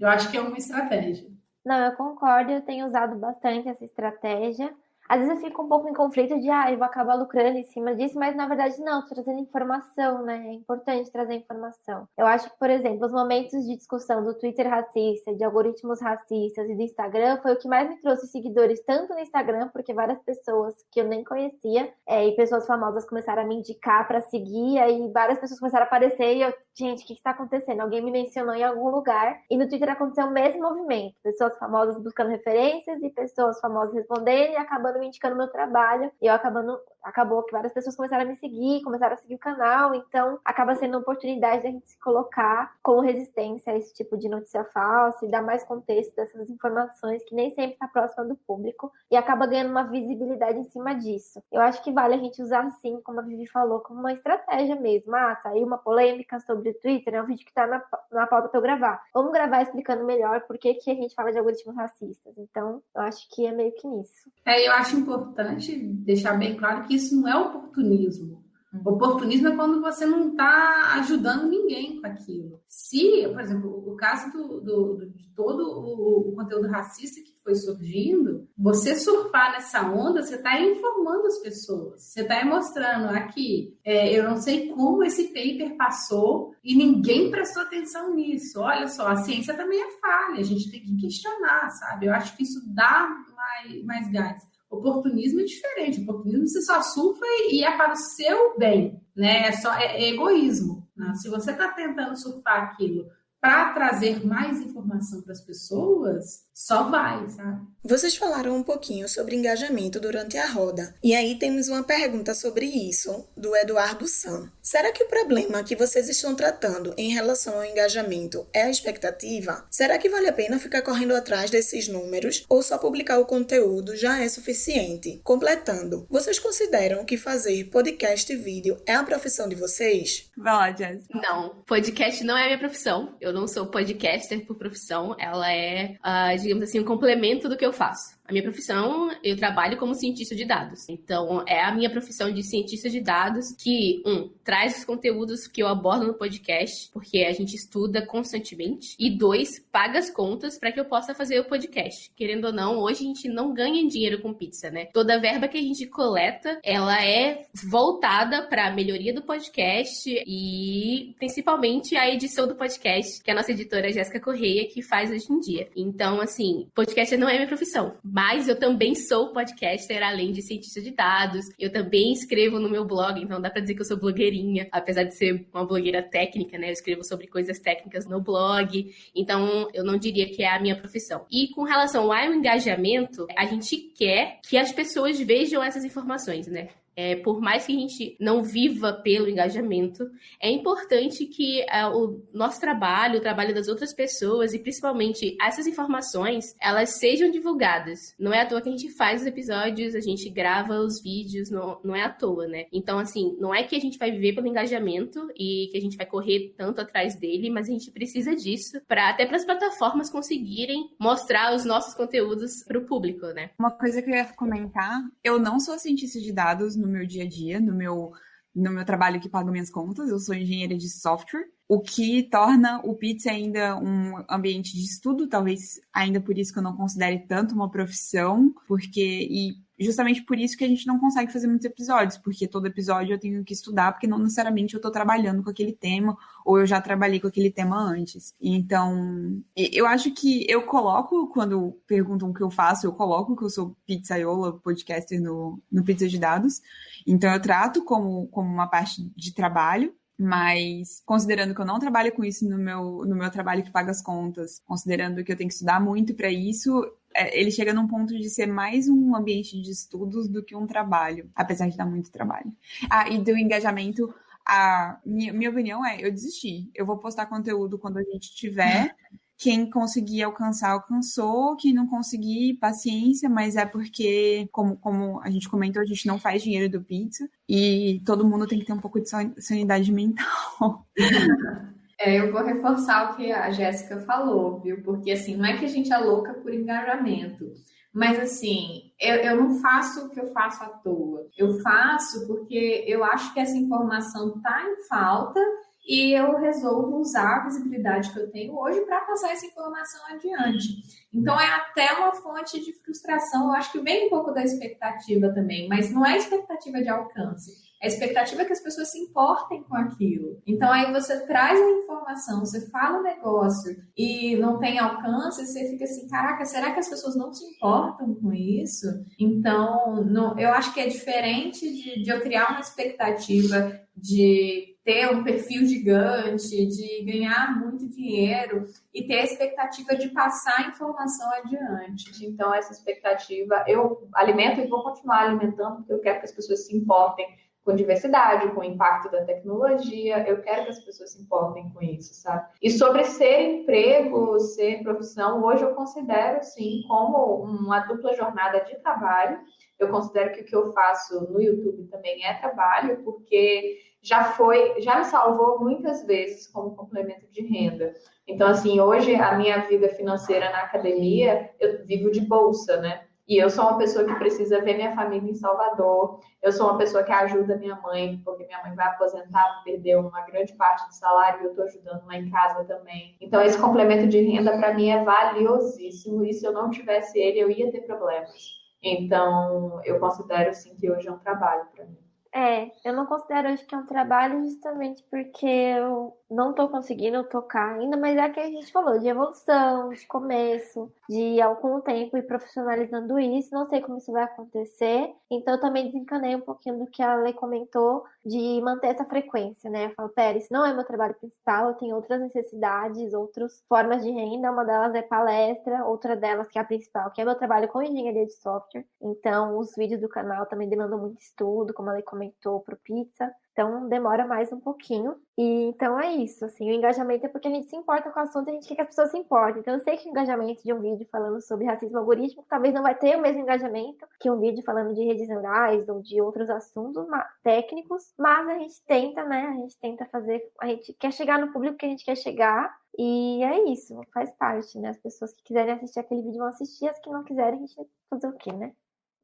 eu acho que é uma estratégia. Não, eu concordo, eu tenho usado bastante essa estratégia. Às vezes eu fico um pouco em conflito de, ah, eu vou acabar lucrando em cima disso, mas na verdade não, tô trazendo informação, né? É importante trazer informação. Eu acho que, por exemplo, os momentos de discussão do Twitter racista, de algoritmos racistas e do Instagram foi o que mais me trouxe seguidores, tanto no Instagram, porque várias pessoas que eu nem conhecia é, e pessoas famosas começaram a me indicar para seguir, aí várias pessoas começaram a aparecer e eu, gente, o que está acontecendo? Alguém me mencionou em algum lugar. E no Twitter aconteceu o mesmo movimento: pessoas famosas buscando referências e pessoas famosas respondendo e acabando indicando meu trabalho. E eu acabando acabou que várias pessoas começaram a me seguir, começaram a seguir o canal, então acaba sendo uma oportunidade da gente se colocar como resistência a esse tipo de notícia falsa e dar mais contexto dessas informações que nem sempre está próxima do público e acaba ganhando uma visibilidade em cima disso. Eu acho que vale a gente usar assim, como a Vivi falou, como uma estratégia mesmo. Ah, saiu uma polêmica sobre o Twitter, é um vídeo que está na, na pauta para eu gravar. Vamos gravar explicando melhor por que, que a gente fala de algoritmos racistas. Então, eu acho que é meio que nisso. É, eu acho importante deixar bem claro que que isso não é oportunismo. Uhum. Oportunismo é quando você não está ajudando ninguém com aquilo. Se, por exemplo, o caso do, do, do de todo o, o, conteúdo racista que foi surgindo, você surfar nessa onda, você está informando as pessoas. Você está mostrando aqui, é, eu não sei como esse paper passou e ninguém prestou atenção nisso. Olha só, a ciência também é falha, a gente tem que questionar, sabe? Eu acho que isso dá mais, mais gás. Oportunismo é diferente. Oportunismo você só surfa e é para o seu bem, né? É, só, é, é egoísmo. Né? Se você está tentando surfar aquilo para trazer mais informação para as pessoas, só vai, sabe? Vocês falaram um pouquinho sobre engajamento durante a roda. E aí temos uma pergunta sobre isso, do Eduardo Sam. Será que o problema que vocês estão tratando em relação ao engajamento é a expectativa? Será que vale a pena ficar correndo atrás desses números ou só publicar o conteúdo já é suficiente? Completando, vocês consideram que fazer podcast e vídeo é a profissão de vocês? Vai lá, Jess. Não, podcast não é a minha profissão. Eu não sou podcaster por profissão. Ela é, uh, digamos assim, um complemento do que eu faço. A minha profissão, eu trabalho como cientista de dados. Então, é a minha profissão de cientista de dados que, um, traz os conteúdos que eu abordo no podcast, porque a gente estuda constantemente, e dois, paga as contas para que eu possa fazer o podcast. Querendo ou não, hoje a gente não ganha dinheiro com pizza, né? Toda verba que a gente coleta, ela é voltada para a melhoria do podcast e principalmente a edição do podcast, que a nossa editora Jéssica Correia que faz hoje em dia. Então, assim, podcast não é minha profissão mas eu também sou podcaster, além de cientista de dados. Eu também escrevo no meu blog, então dá pra dizer que eu sou blogueirinha, apesar de ser uma blogueira técnica, né? Eu escrevo sobre coisas técnicas no blog, então eu não diria que é a minha profissão. E com relação ao engajamento, a gente quer que as pessoas vejam essas informações, né? É, por mais que a gente não viva pelo engajamento, é importante que é, o nosso trabalho, o trabalho das outras pessoas e principalmente essas informações, elas sejam divulgadas. Não é à toa que a gente faz os episódios, a gente grava os vídeos, não, não é à toa, né? Então, assim, não é que a gente vai viver pelo engajamento e que a gente vai correr tanto atrás dele, mas a gente precisa disso para até para as plataformas conseguirem mostrar os nossos conteúdos para o público, né? Uma coisa que eu ia comentar, eu não sou cientista de dados no meu dia a dia, no meu, no meu trabalho que paga minhas contas. Eu sou engenheira de software, o que torna o Pizza ainda um ambiente de estudo, talvez ainda por isso que eu não considere tanto uma profissão, porque e justamente por isso que a gente não consegue fazer muitos episódios, porque todo episódio eu tenho que estudar, porque não necessariamente eu estou trabalhando com aquele tema, ou eu já trabalhei com aquele tema antes. Então, eu acho que eu coloco, quando perguntam o que eu faço, eu coloco que eu sou pizzaiola, podcaster no, no Pizza de Dados. Então, eu trato como, como uma parte de trabalho, mas considerando que eu não trabalho com isso no meu, no meu trabalho que paga as contas, considerando que eu tenho que estudar muito para isso, ele chega num ponto de ser mais um ambiente de estudos do que um trabalho, apesar de dar muito trabalho. Ah, e do engajamento, a minha, minha opinião é, eu desisti. Eu vou postar conteúdo quando a gente tiver. Quem conseguir alcançar, alcançou. Quem não conseguir, paciência, mas é porque, como, como a gente comentou, a gente não faz dinheiro do pizza e todo mundo tem que ter um pouco de sanidade mental. É, eu vou reforçar o que a Jéssica falou, viu? Porque assim, não é que a gente é louca por engajamento, mas assim, eu, eu não faço o que eu faço à toa. Eu faço porque eu acho que essa informação tá em falta e eu resolvo usar a visibilidade que eu tenho hoje para passar essa informação adiante. Então é até uma fonte de frustração, eu acho que vem um pouco da expectativa também, mas não é expectativa de alcance. A expectativa é que as pessoas se importem com aquilo. Então aí você traz a informação, você fala o negócio e não tem alcance, você fica assim, caraca, será que as pessoas não se importam com isso? Então, não, eu acho que é diferente de, de eu criar uma expectativa de ter um perfil gigante, de ganhar muito dinheiro e ter a expectativa de passar a informação adiante. Então, essa expectativa eu alimento e vou continuar alimentando, porque eu quero que as pessoas se importem com diversidade, com o impacto da tecnologia. Eu quero que as pessoas se importem com isso, sabe? E sobre ser emprego, ser profissão, hoje eu considero sim como uma dupla jornada de trabalho. Eu considero que o que eu faço no YouTube também é trabalho, porque já foi, já me salvou muitas vezes como complemento de renda. Então, assim, hoje a minha vida financeira na academia, eu vivo de bolsa, né? E eu sou uma pessoa que precisa ver minha família em Salvador. Eu sou uma pessoa que ajuda minha mãe, porque minha mãe vai aposentar, perdeu uma grande parte do salário e eu estou ajudando lá em casa também. Então, esse complemento de renda para mim é valiosíssimo. E se eu não tivesse ele, eu ia ter problemas. Então, eu considero sim que hoje é um trabalho para mim. É, eu não considero hoje que é um trabalho justamente porque eu não estou conseguindo tocar ainda, mas é que a gente falou de evolução, de começo, de algum tempo e profissionalizando isso. Não sei como isso vai acontecer, então eu também desencanei um pouquinho do que a Lei comentou de manter essa frequência, né? Eu falo, Pérez, não é meu trabalho principal, eu tenho outras necessidades, outras formas de renda. Uma delas é palestra, outra delas, que é a principal, que é meu trabalho com engenharia de software. Então, os vídeos do canal também demandam muito estudo, como a Lei comentou, pro Pizza. Então demora mais um pouquinho. E então é isso, assim, o engajamento é porque a gente se importa com o assunto a gente quer que as pessoas se importem. Então eu sei que o engajamento de um vídeo falando sobre racismo algorítmico talvez não vai ter o mesmo engajamento que um vídeo falando de redes neurais ou de outros assuntos técnicos, mas a gente tenta, né? A gente tenta fazer, a gente quer chegar no público que a gente quer chegar. E é isso, faz parte, né? As pessoas que quiserem assistir aquele vídeo vão assistir, as que não quiserem, a gente vai fazer o quê, né?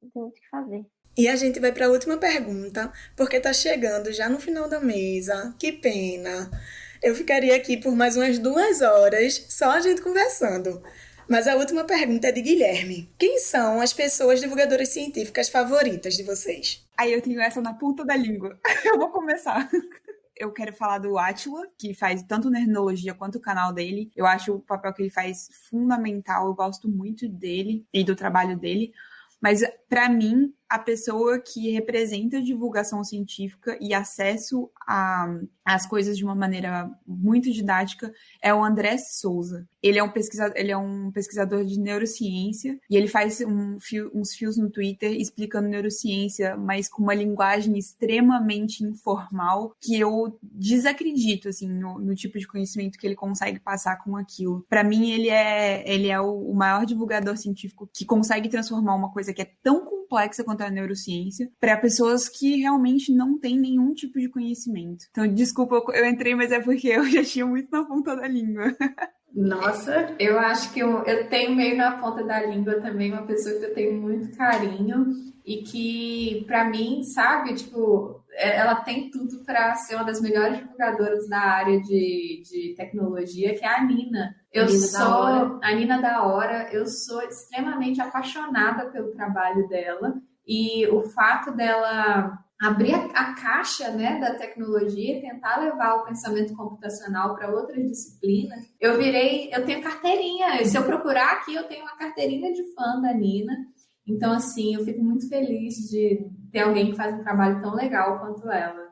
Não tem muito o que fazer. E a gente vai para a última pergunta, porque tá chegando já no final da mesa. Que pena. Eu ficaria aqui por mais umas duas horas só a gente conversando. Mas a última pergunta é de Guilherme. Quem são as pessoas divulgadoras científicas favoritas de vocês? Aí eu tenho essa na ponta da língua. Eu vou começar. Eu quero falar do Atila, que faz tanto Nerdologia quanto o canal dele. Eu acho o papel que ele faz fundamental. Eu gosto muito dele e do trabalho dele. Mas para mim, a pessoa que representa divulgação científica e acesso às coisas de uma maneira muito didática é o André Souza. Ele é um pesquisador, ele é um pesquisador de neurociência e ele faz um fio, uns fios no Twitter explicando neurociência, mas com uma linguagem extremamente informal que eu desacredito assim no, no tipo de conhecimento que ele consegue passar com aquilo. Para mim, ele é ele é o, o maior divulgador científico que consegue transformar uma coisa que é tão complexa quanto a neurociência para pessoas que realmente não têm nenhum tipo de conhecimento. Então, desculpa, eu entrei, mas é porque eu já tinha muito na ponta da língua. Nossa, eu acho que eu, eu tenho meio na ponta da língua também uma pessoa que eu tenho muito carinho e que, para mim, sabe, tipo, é, ela tem tudo para ser uma das melhores divulgadoras da área de, de tecnologia, que é a Nina. Eu Nina sou a Nina da Hora, eu sou extremamente apaixonada pelo trabalho dela e o fato dela abrir a, a caixa né, da tecnologia e tentar levar o pensamento computacional para outras disciplinas. Eu virei, eu tenho carteirinha. Se eu procurar aqui, eu tenho uma carteirinha de fã da Nina. Então, assim, eu fico muito feliz de ter alguém que faz um trabalho tão legal quanto ela.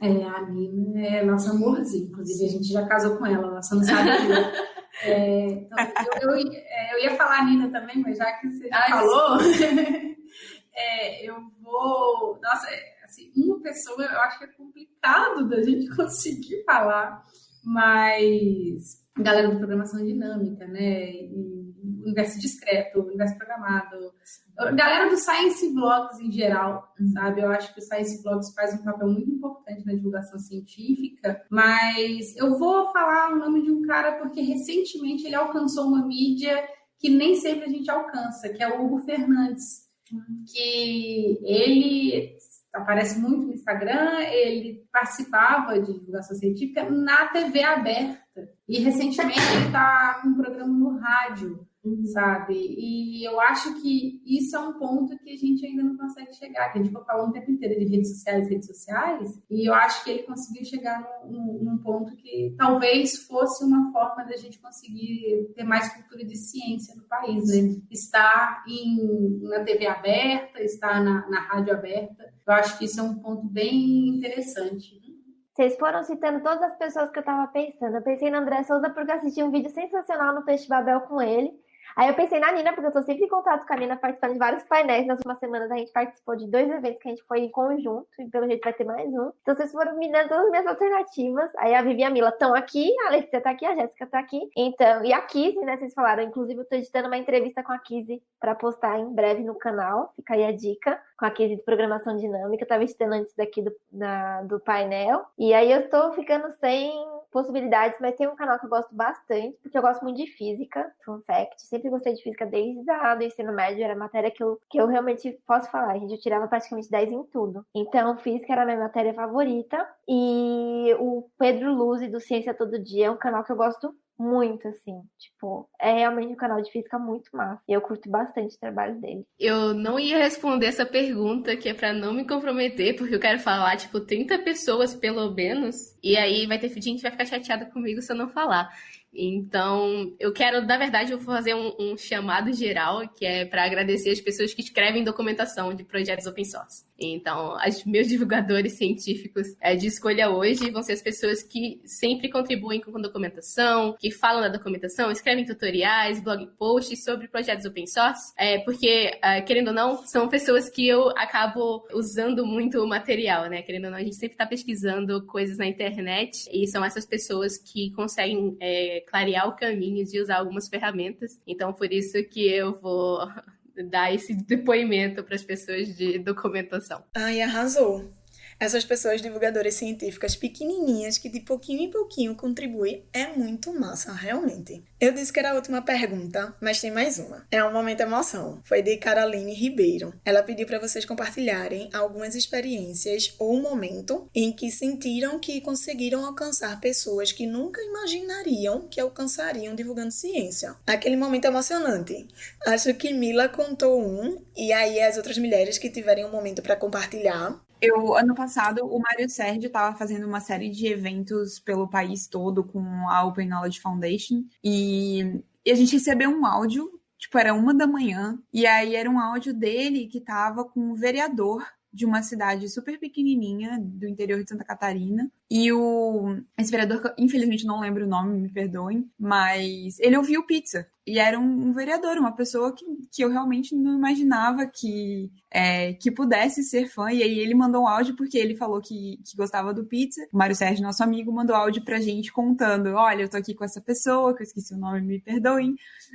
É, a Nina é nossa amorzinha, inclusive a gente já casou com ela, ela só não sabe é, então, eu, eu, é, eu, ia falar a Nina também, mas já que você já falou, é, eu vou. Nossa, uma pessoa eu acho que é complicado da gente conseguir falar, mas galera de programação dinâmica, né? E, universo discreto, universo programado, galera do Science Blogs em geral, sabe? Eu acho que o Science Blogs faz um papel muito importante na divulgação científica, mas eu vou falar o nome de um cara porque recentemente ele alcançou uma mídia que nem sempre a gente alcança, que é o Hugo Fernandes, que ele aparece muito no Instagram, ele participava de divulgação científica na TV aberta. E recentemente ele está com um programa no rádio uhum. sabe? E eu acho que isso é um ponto que a gente ainda não consegue chegar, que a gente vai falando o tempo inteiro de redes sociais, redes sociais, e eu acho que ele conseguiu chegar num, num ponto que talvez fosse uma forma da gente conseguir ter mais cultura de ciência no país, né? Estar em, na TV aberta, estar na, na rádio aberta, eu acho que isso é um ponto bem interessante. Vocês foram citando todas as pessoas que eu estava pensando. Eu pensei no André Souza porque assisti um vídeo sensacional no Peixe Babel com ele. Aí eu pensei na Nina, porque eu tô sempre em contato com a Nina, participando de vários painéis. Nas últimas semanas a gente participou de dois eventos que a gente foi em conjunto, e pelo jeito vai ter mais um. Então vocês foram me dando todas as minhas alternativas. Aí a Vivi e a Mila estão aqui, a Letícia tá aqui, a Jéssica tá aqui. Então, e a Kizzy, né? Vocês falaram. Inclusive, eu tô editando uma entrevista com a Kizzy para postar em breve no canal. Fica aí a dica com a de programação dinâmica. Eu tava editando antes daqui do, na, do painel. E aí eu tô ficando sem possibilidades, mas tem um canal que eu gosto bastante, porque eu gosto muito de física, fun fact. Sempre gostei de física desde a, do ensino médio, era matéria que eu, que eu realmente posso falar, gente. Eu tirava praticamente 10 em tudo. Então, física era a minha matéria favorita. E o Pedro Luz do Ciência Todo Dia é um canal que eu gosto muito, assim. Tipo, é realmente um canal de física muito massa. E eu curto bastante o trabalho dele. Eu não ia responder essa pergunta, que é para não me comprometer, porque eu quero falar, tipo, 30 pessoas pelo menos. E aí vai ter gente que vai ficar chateada comigo se eu não falar. Então, eu quero, na verdade, eu vou fazer um, um chamado geral, que é para agradecer as pessoas que escrevem documentação de projetos open source. Então, os meus divulgadores científicos é, de escolha hoje vão ser as pessoas que sempre contribuem com documentação, que falam da documentação, escrevem tutoriais, blog posts sobre projetos open source, é, porque, é, querendo ou não, são pessoas que eu acabo usando muito o material, né? Querendo ou não, a gente sempre está pesquisando coisas na internet e são essas pessoas que conseguem é, clarear o caminho de usar algumas ferramentas. Então, por isso que eu vou dar esse depoimento para as pessoas de documentação. Ai, arrasou! Essas pessoas divulgadoras científicas pequenininhas que de pouquinho em pouquinho contribuem é muito massa, realmente. Eu disse que era a última pergunta, mas tem mais uma. É um momento emoção. Foi de Caroline Ribeiro. Ela pediu para vocês compartilharem algumas experiências ou um momento em que sentiram que conseguiram alcançar pessoas que nunca imaginariam que alcançariam divulgando ciência. Aquele momento emocionante. Acho que Mila contou um e aí as outras mulheres que tiverem um momento para compartilhar eu, ano passado, o Mário Sérgio estava fazendo uma série de eventos pelo país todo com a Open Knowledge Foundation e, e a gente recebeu um áudio, tipo, era uma da manhã, e aí era um áudio dele que estava com o vereador de uma cidade super pequenininha do interior de Santa Catarina. E o esse vereador, infelizmente não lembro o nome, me perdoem, mas ele ouviu pizza. E era um, vereador, uma pessoa que, que eu realmente não imaginava que, é, que pudesse ser fã. E aí ele mandou um áudio porque ele falou que, que gostava do pizza. O Mário Sérgio, nosso amigo, mandou áudio pra gente contando: olha, eu tô aqui com essa pessoa, que eu esqueci o nome, me perdoem,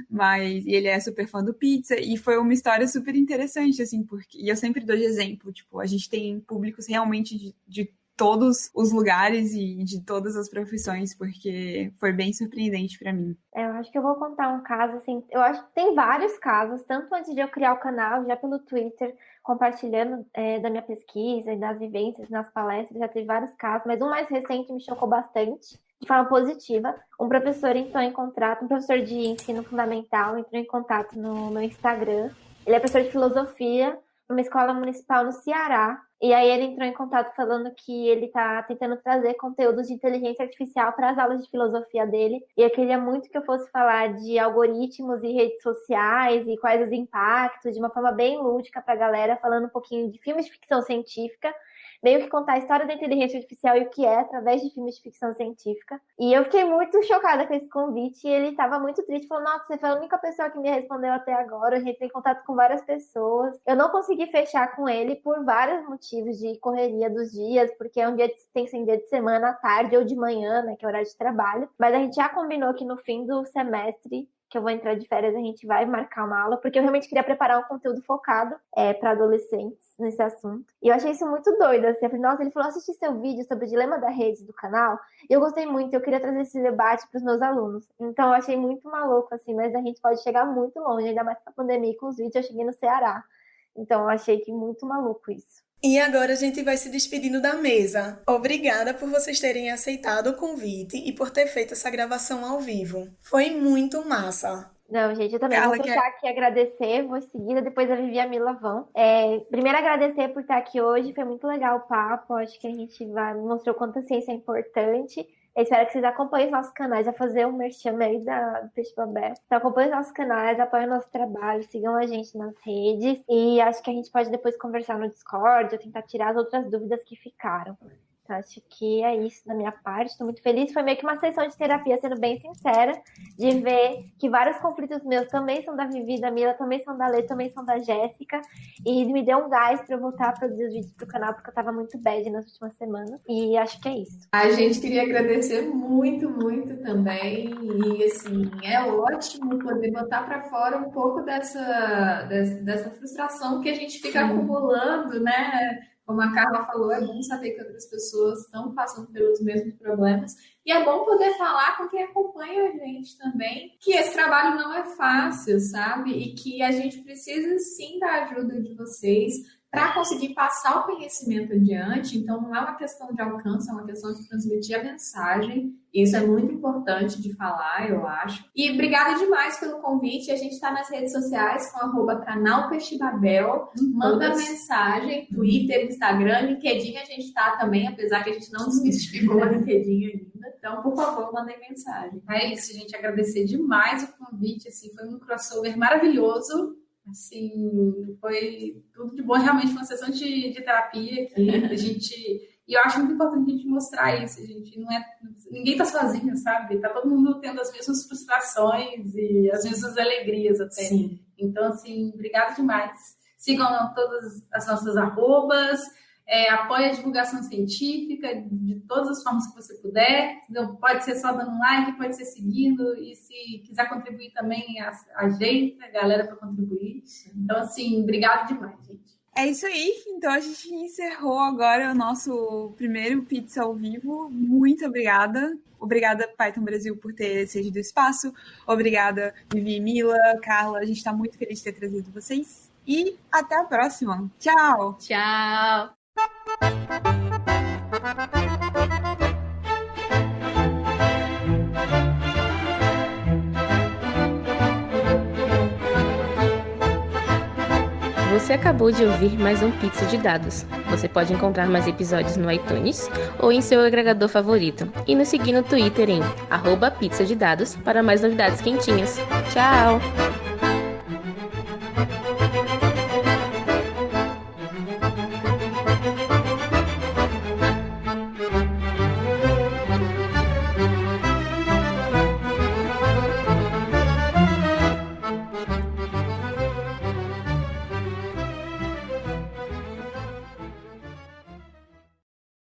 mas ele é super fã do pizza. E foi uma história super interessante, assim, porque. E eu sempre dou de exemplo, tipo, a gente tem públicos realmente de, de todos os lugares e de todas as profissões, porque foi bem surpreendente para mim. É, eu acho que eu vou contar um caso, assim, eu acho que tem vários casos, tanto antes de eu criar o canal, já pelo Twitter, compartilhando é, da minha pesquisa e das vivências nas palestras, já teve vários casos, mas um mais recente me chocou bastante, de forma positiva. Um professor entrou em contato, um professor de ensino fundamental entrou em contato no meu Instagram. Ele é professor de filosofia numa escola municipal no Ceará, e aí ele entrou em contato falando que ele está tentando trazer conteúdos de inteligência artificial para as aulas de filosofia dele. E eu queria muito que eu fosse falar de algoritmos e redes sociais e quais os impactos, de uma forma bem lúdica para a galera, falando um pouquinho de filmes de ficção científica meio que contar a história da inteligência artificial e o que é através de filmes de ficção científica. E eu fiquei muito chocada com esse convite e ele estava muito triste, falou: Nossa, você foi a única pessoa que me respondeu até agora. A gente tem contato com várias pessoas. Eu não consegui fechar com ele por vários motivos de correria dos dias, porque é um dia de, tem que ser um dia de semana, à tarde ou de manhã, né, que é horário de trabalho. Mas a gente já combinou que no fim do semestre que eu vou entrar de férias, a gente vai marcar uma aula, porque eu realmente queria preparar um conteúdo focado é, para adolescentes nesse assunto. E eu achei isso muito doido, assim. Eu falei, nossa, ele falou, assisti seu vídeo sobre o dilema da rede do canal, e eu gostei muito, eu queria trazer esse debate para os meus alunos. Então, eu achei muito maluco, assim, mas a gente pode chegar muito longe, ainda mais com a pandemia e com os vídeos, eu cheguei no Ceará. Então eu achei que muito maluco isso. E agora a gente vai se despedindo da mesa. Obrigada por vocês terem aceitado o convite e por ter feito essa gravação ao vivo. Foi muito massa. Não, gente, eu também Carla vou deixar quer... aqui agradecer, vou seguir, depois a Vivi e a Mila vão. É, primeiro agradecer por estar aqui hoje, foi muito legal o papo, acho que a gente vai, mostrou quanto a ciência é importante. Eu espero que vocês acompanhem os nossos canais, a fazer um merchan aí da, do Peixe Babé. Então acompanhem os nossos canais, apoiem o nosso trabalho, sigam a gente nas redes. E acho que a gente pode depois conversar no Discord ou tentar tirar as outras dúvidas que ficaram. Então, acho que é isso da minha parte. Estou muito feliz. Foi meio que uma sessão de terapia, sendo bem sincera, de ver que vários conflitos meus também são da Vivi, da Mila, também são da Lê, também são da Jéssica. E me deu um gás para eu voltar a produzir os vídeos pro canal, porque eu estava muito bad nas últimas semanas. E acho que é isso. A gente queria agradecer muito, muito também. E, assim, é ótimo poder botar para fora um pouco dessa, dessa, dessa frustração que a gente fica Sim. acumulando, né? Como a Carla falou, é bom saber que outras pessoas estão passando pelos mesmos problemas. E é bom poder falar com quem acompanha a gente também que esse trabalho não é fácil, sabe? E que a gente precisa sim da ajuda de vocês para conseguir passar o conhecimento adiante. Então, não é uma questão de alcance, é uma questão de transmitir a mensagem. Isso é muito importante de falar, eu acho. E obrigada demais pelo convite. A gente está nas redes sociais com arroba canal Peixibabel. Manda mensagem, Twitter, Instagram, LinkedIn a gente está também, apesar que a gente não desmistificou o LinkedIn ainda. Então, por favor, mandem mensagem. É isso, gente. Agradecer demais o convite. Assim, foi um crossover maravilhoso Assim, foi tudo de bom, realmente uma sessão de, de terapia aqui. A gente. E eu acho muito importante a gente mostrar isso. A gente não é. Ninguém tá sozinho, sabe? Tá todo mundo tendo as mesmas frustrações e as mesmas alegrias até. Sim. Então, assim, obrigada demais. Sigam todas as nossas arrobas é, apoie a divulgação científica de todas as formas que você puder. Então, pode ser só dando um like, pode ser seguindo, e se quiser contribuir também, ajeita a galera para contribuir. Então, assim, obrigado demais, gente. É isso aí, então a gente encerrou agora o nosso primeiro Pizza ao vivo. Muito obrigada. Obrigada, Python Brasil, por ter cedido espaço. Obrigada, Vivi Mila, Carla. A gente está muito feliz de ter trazido vocês. E até a próxima. Tchau. Tchau. Você acabou de ouvir mais um Pizza de Dados. Você pode encontrar mais episódios no iTunes ou em seu agregador favorito. E nos seguir no Twitter em arroba de dados para mais novidades quentinhas. Tchau!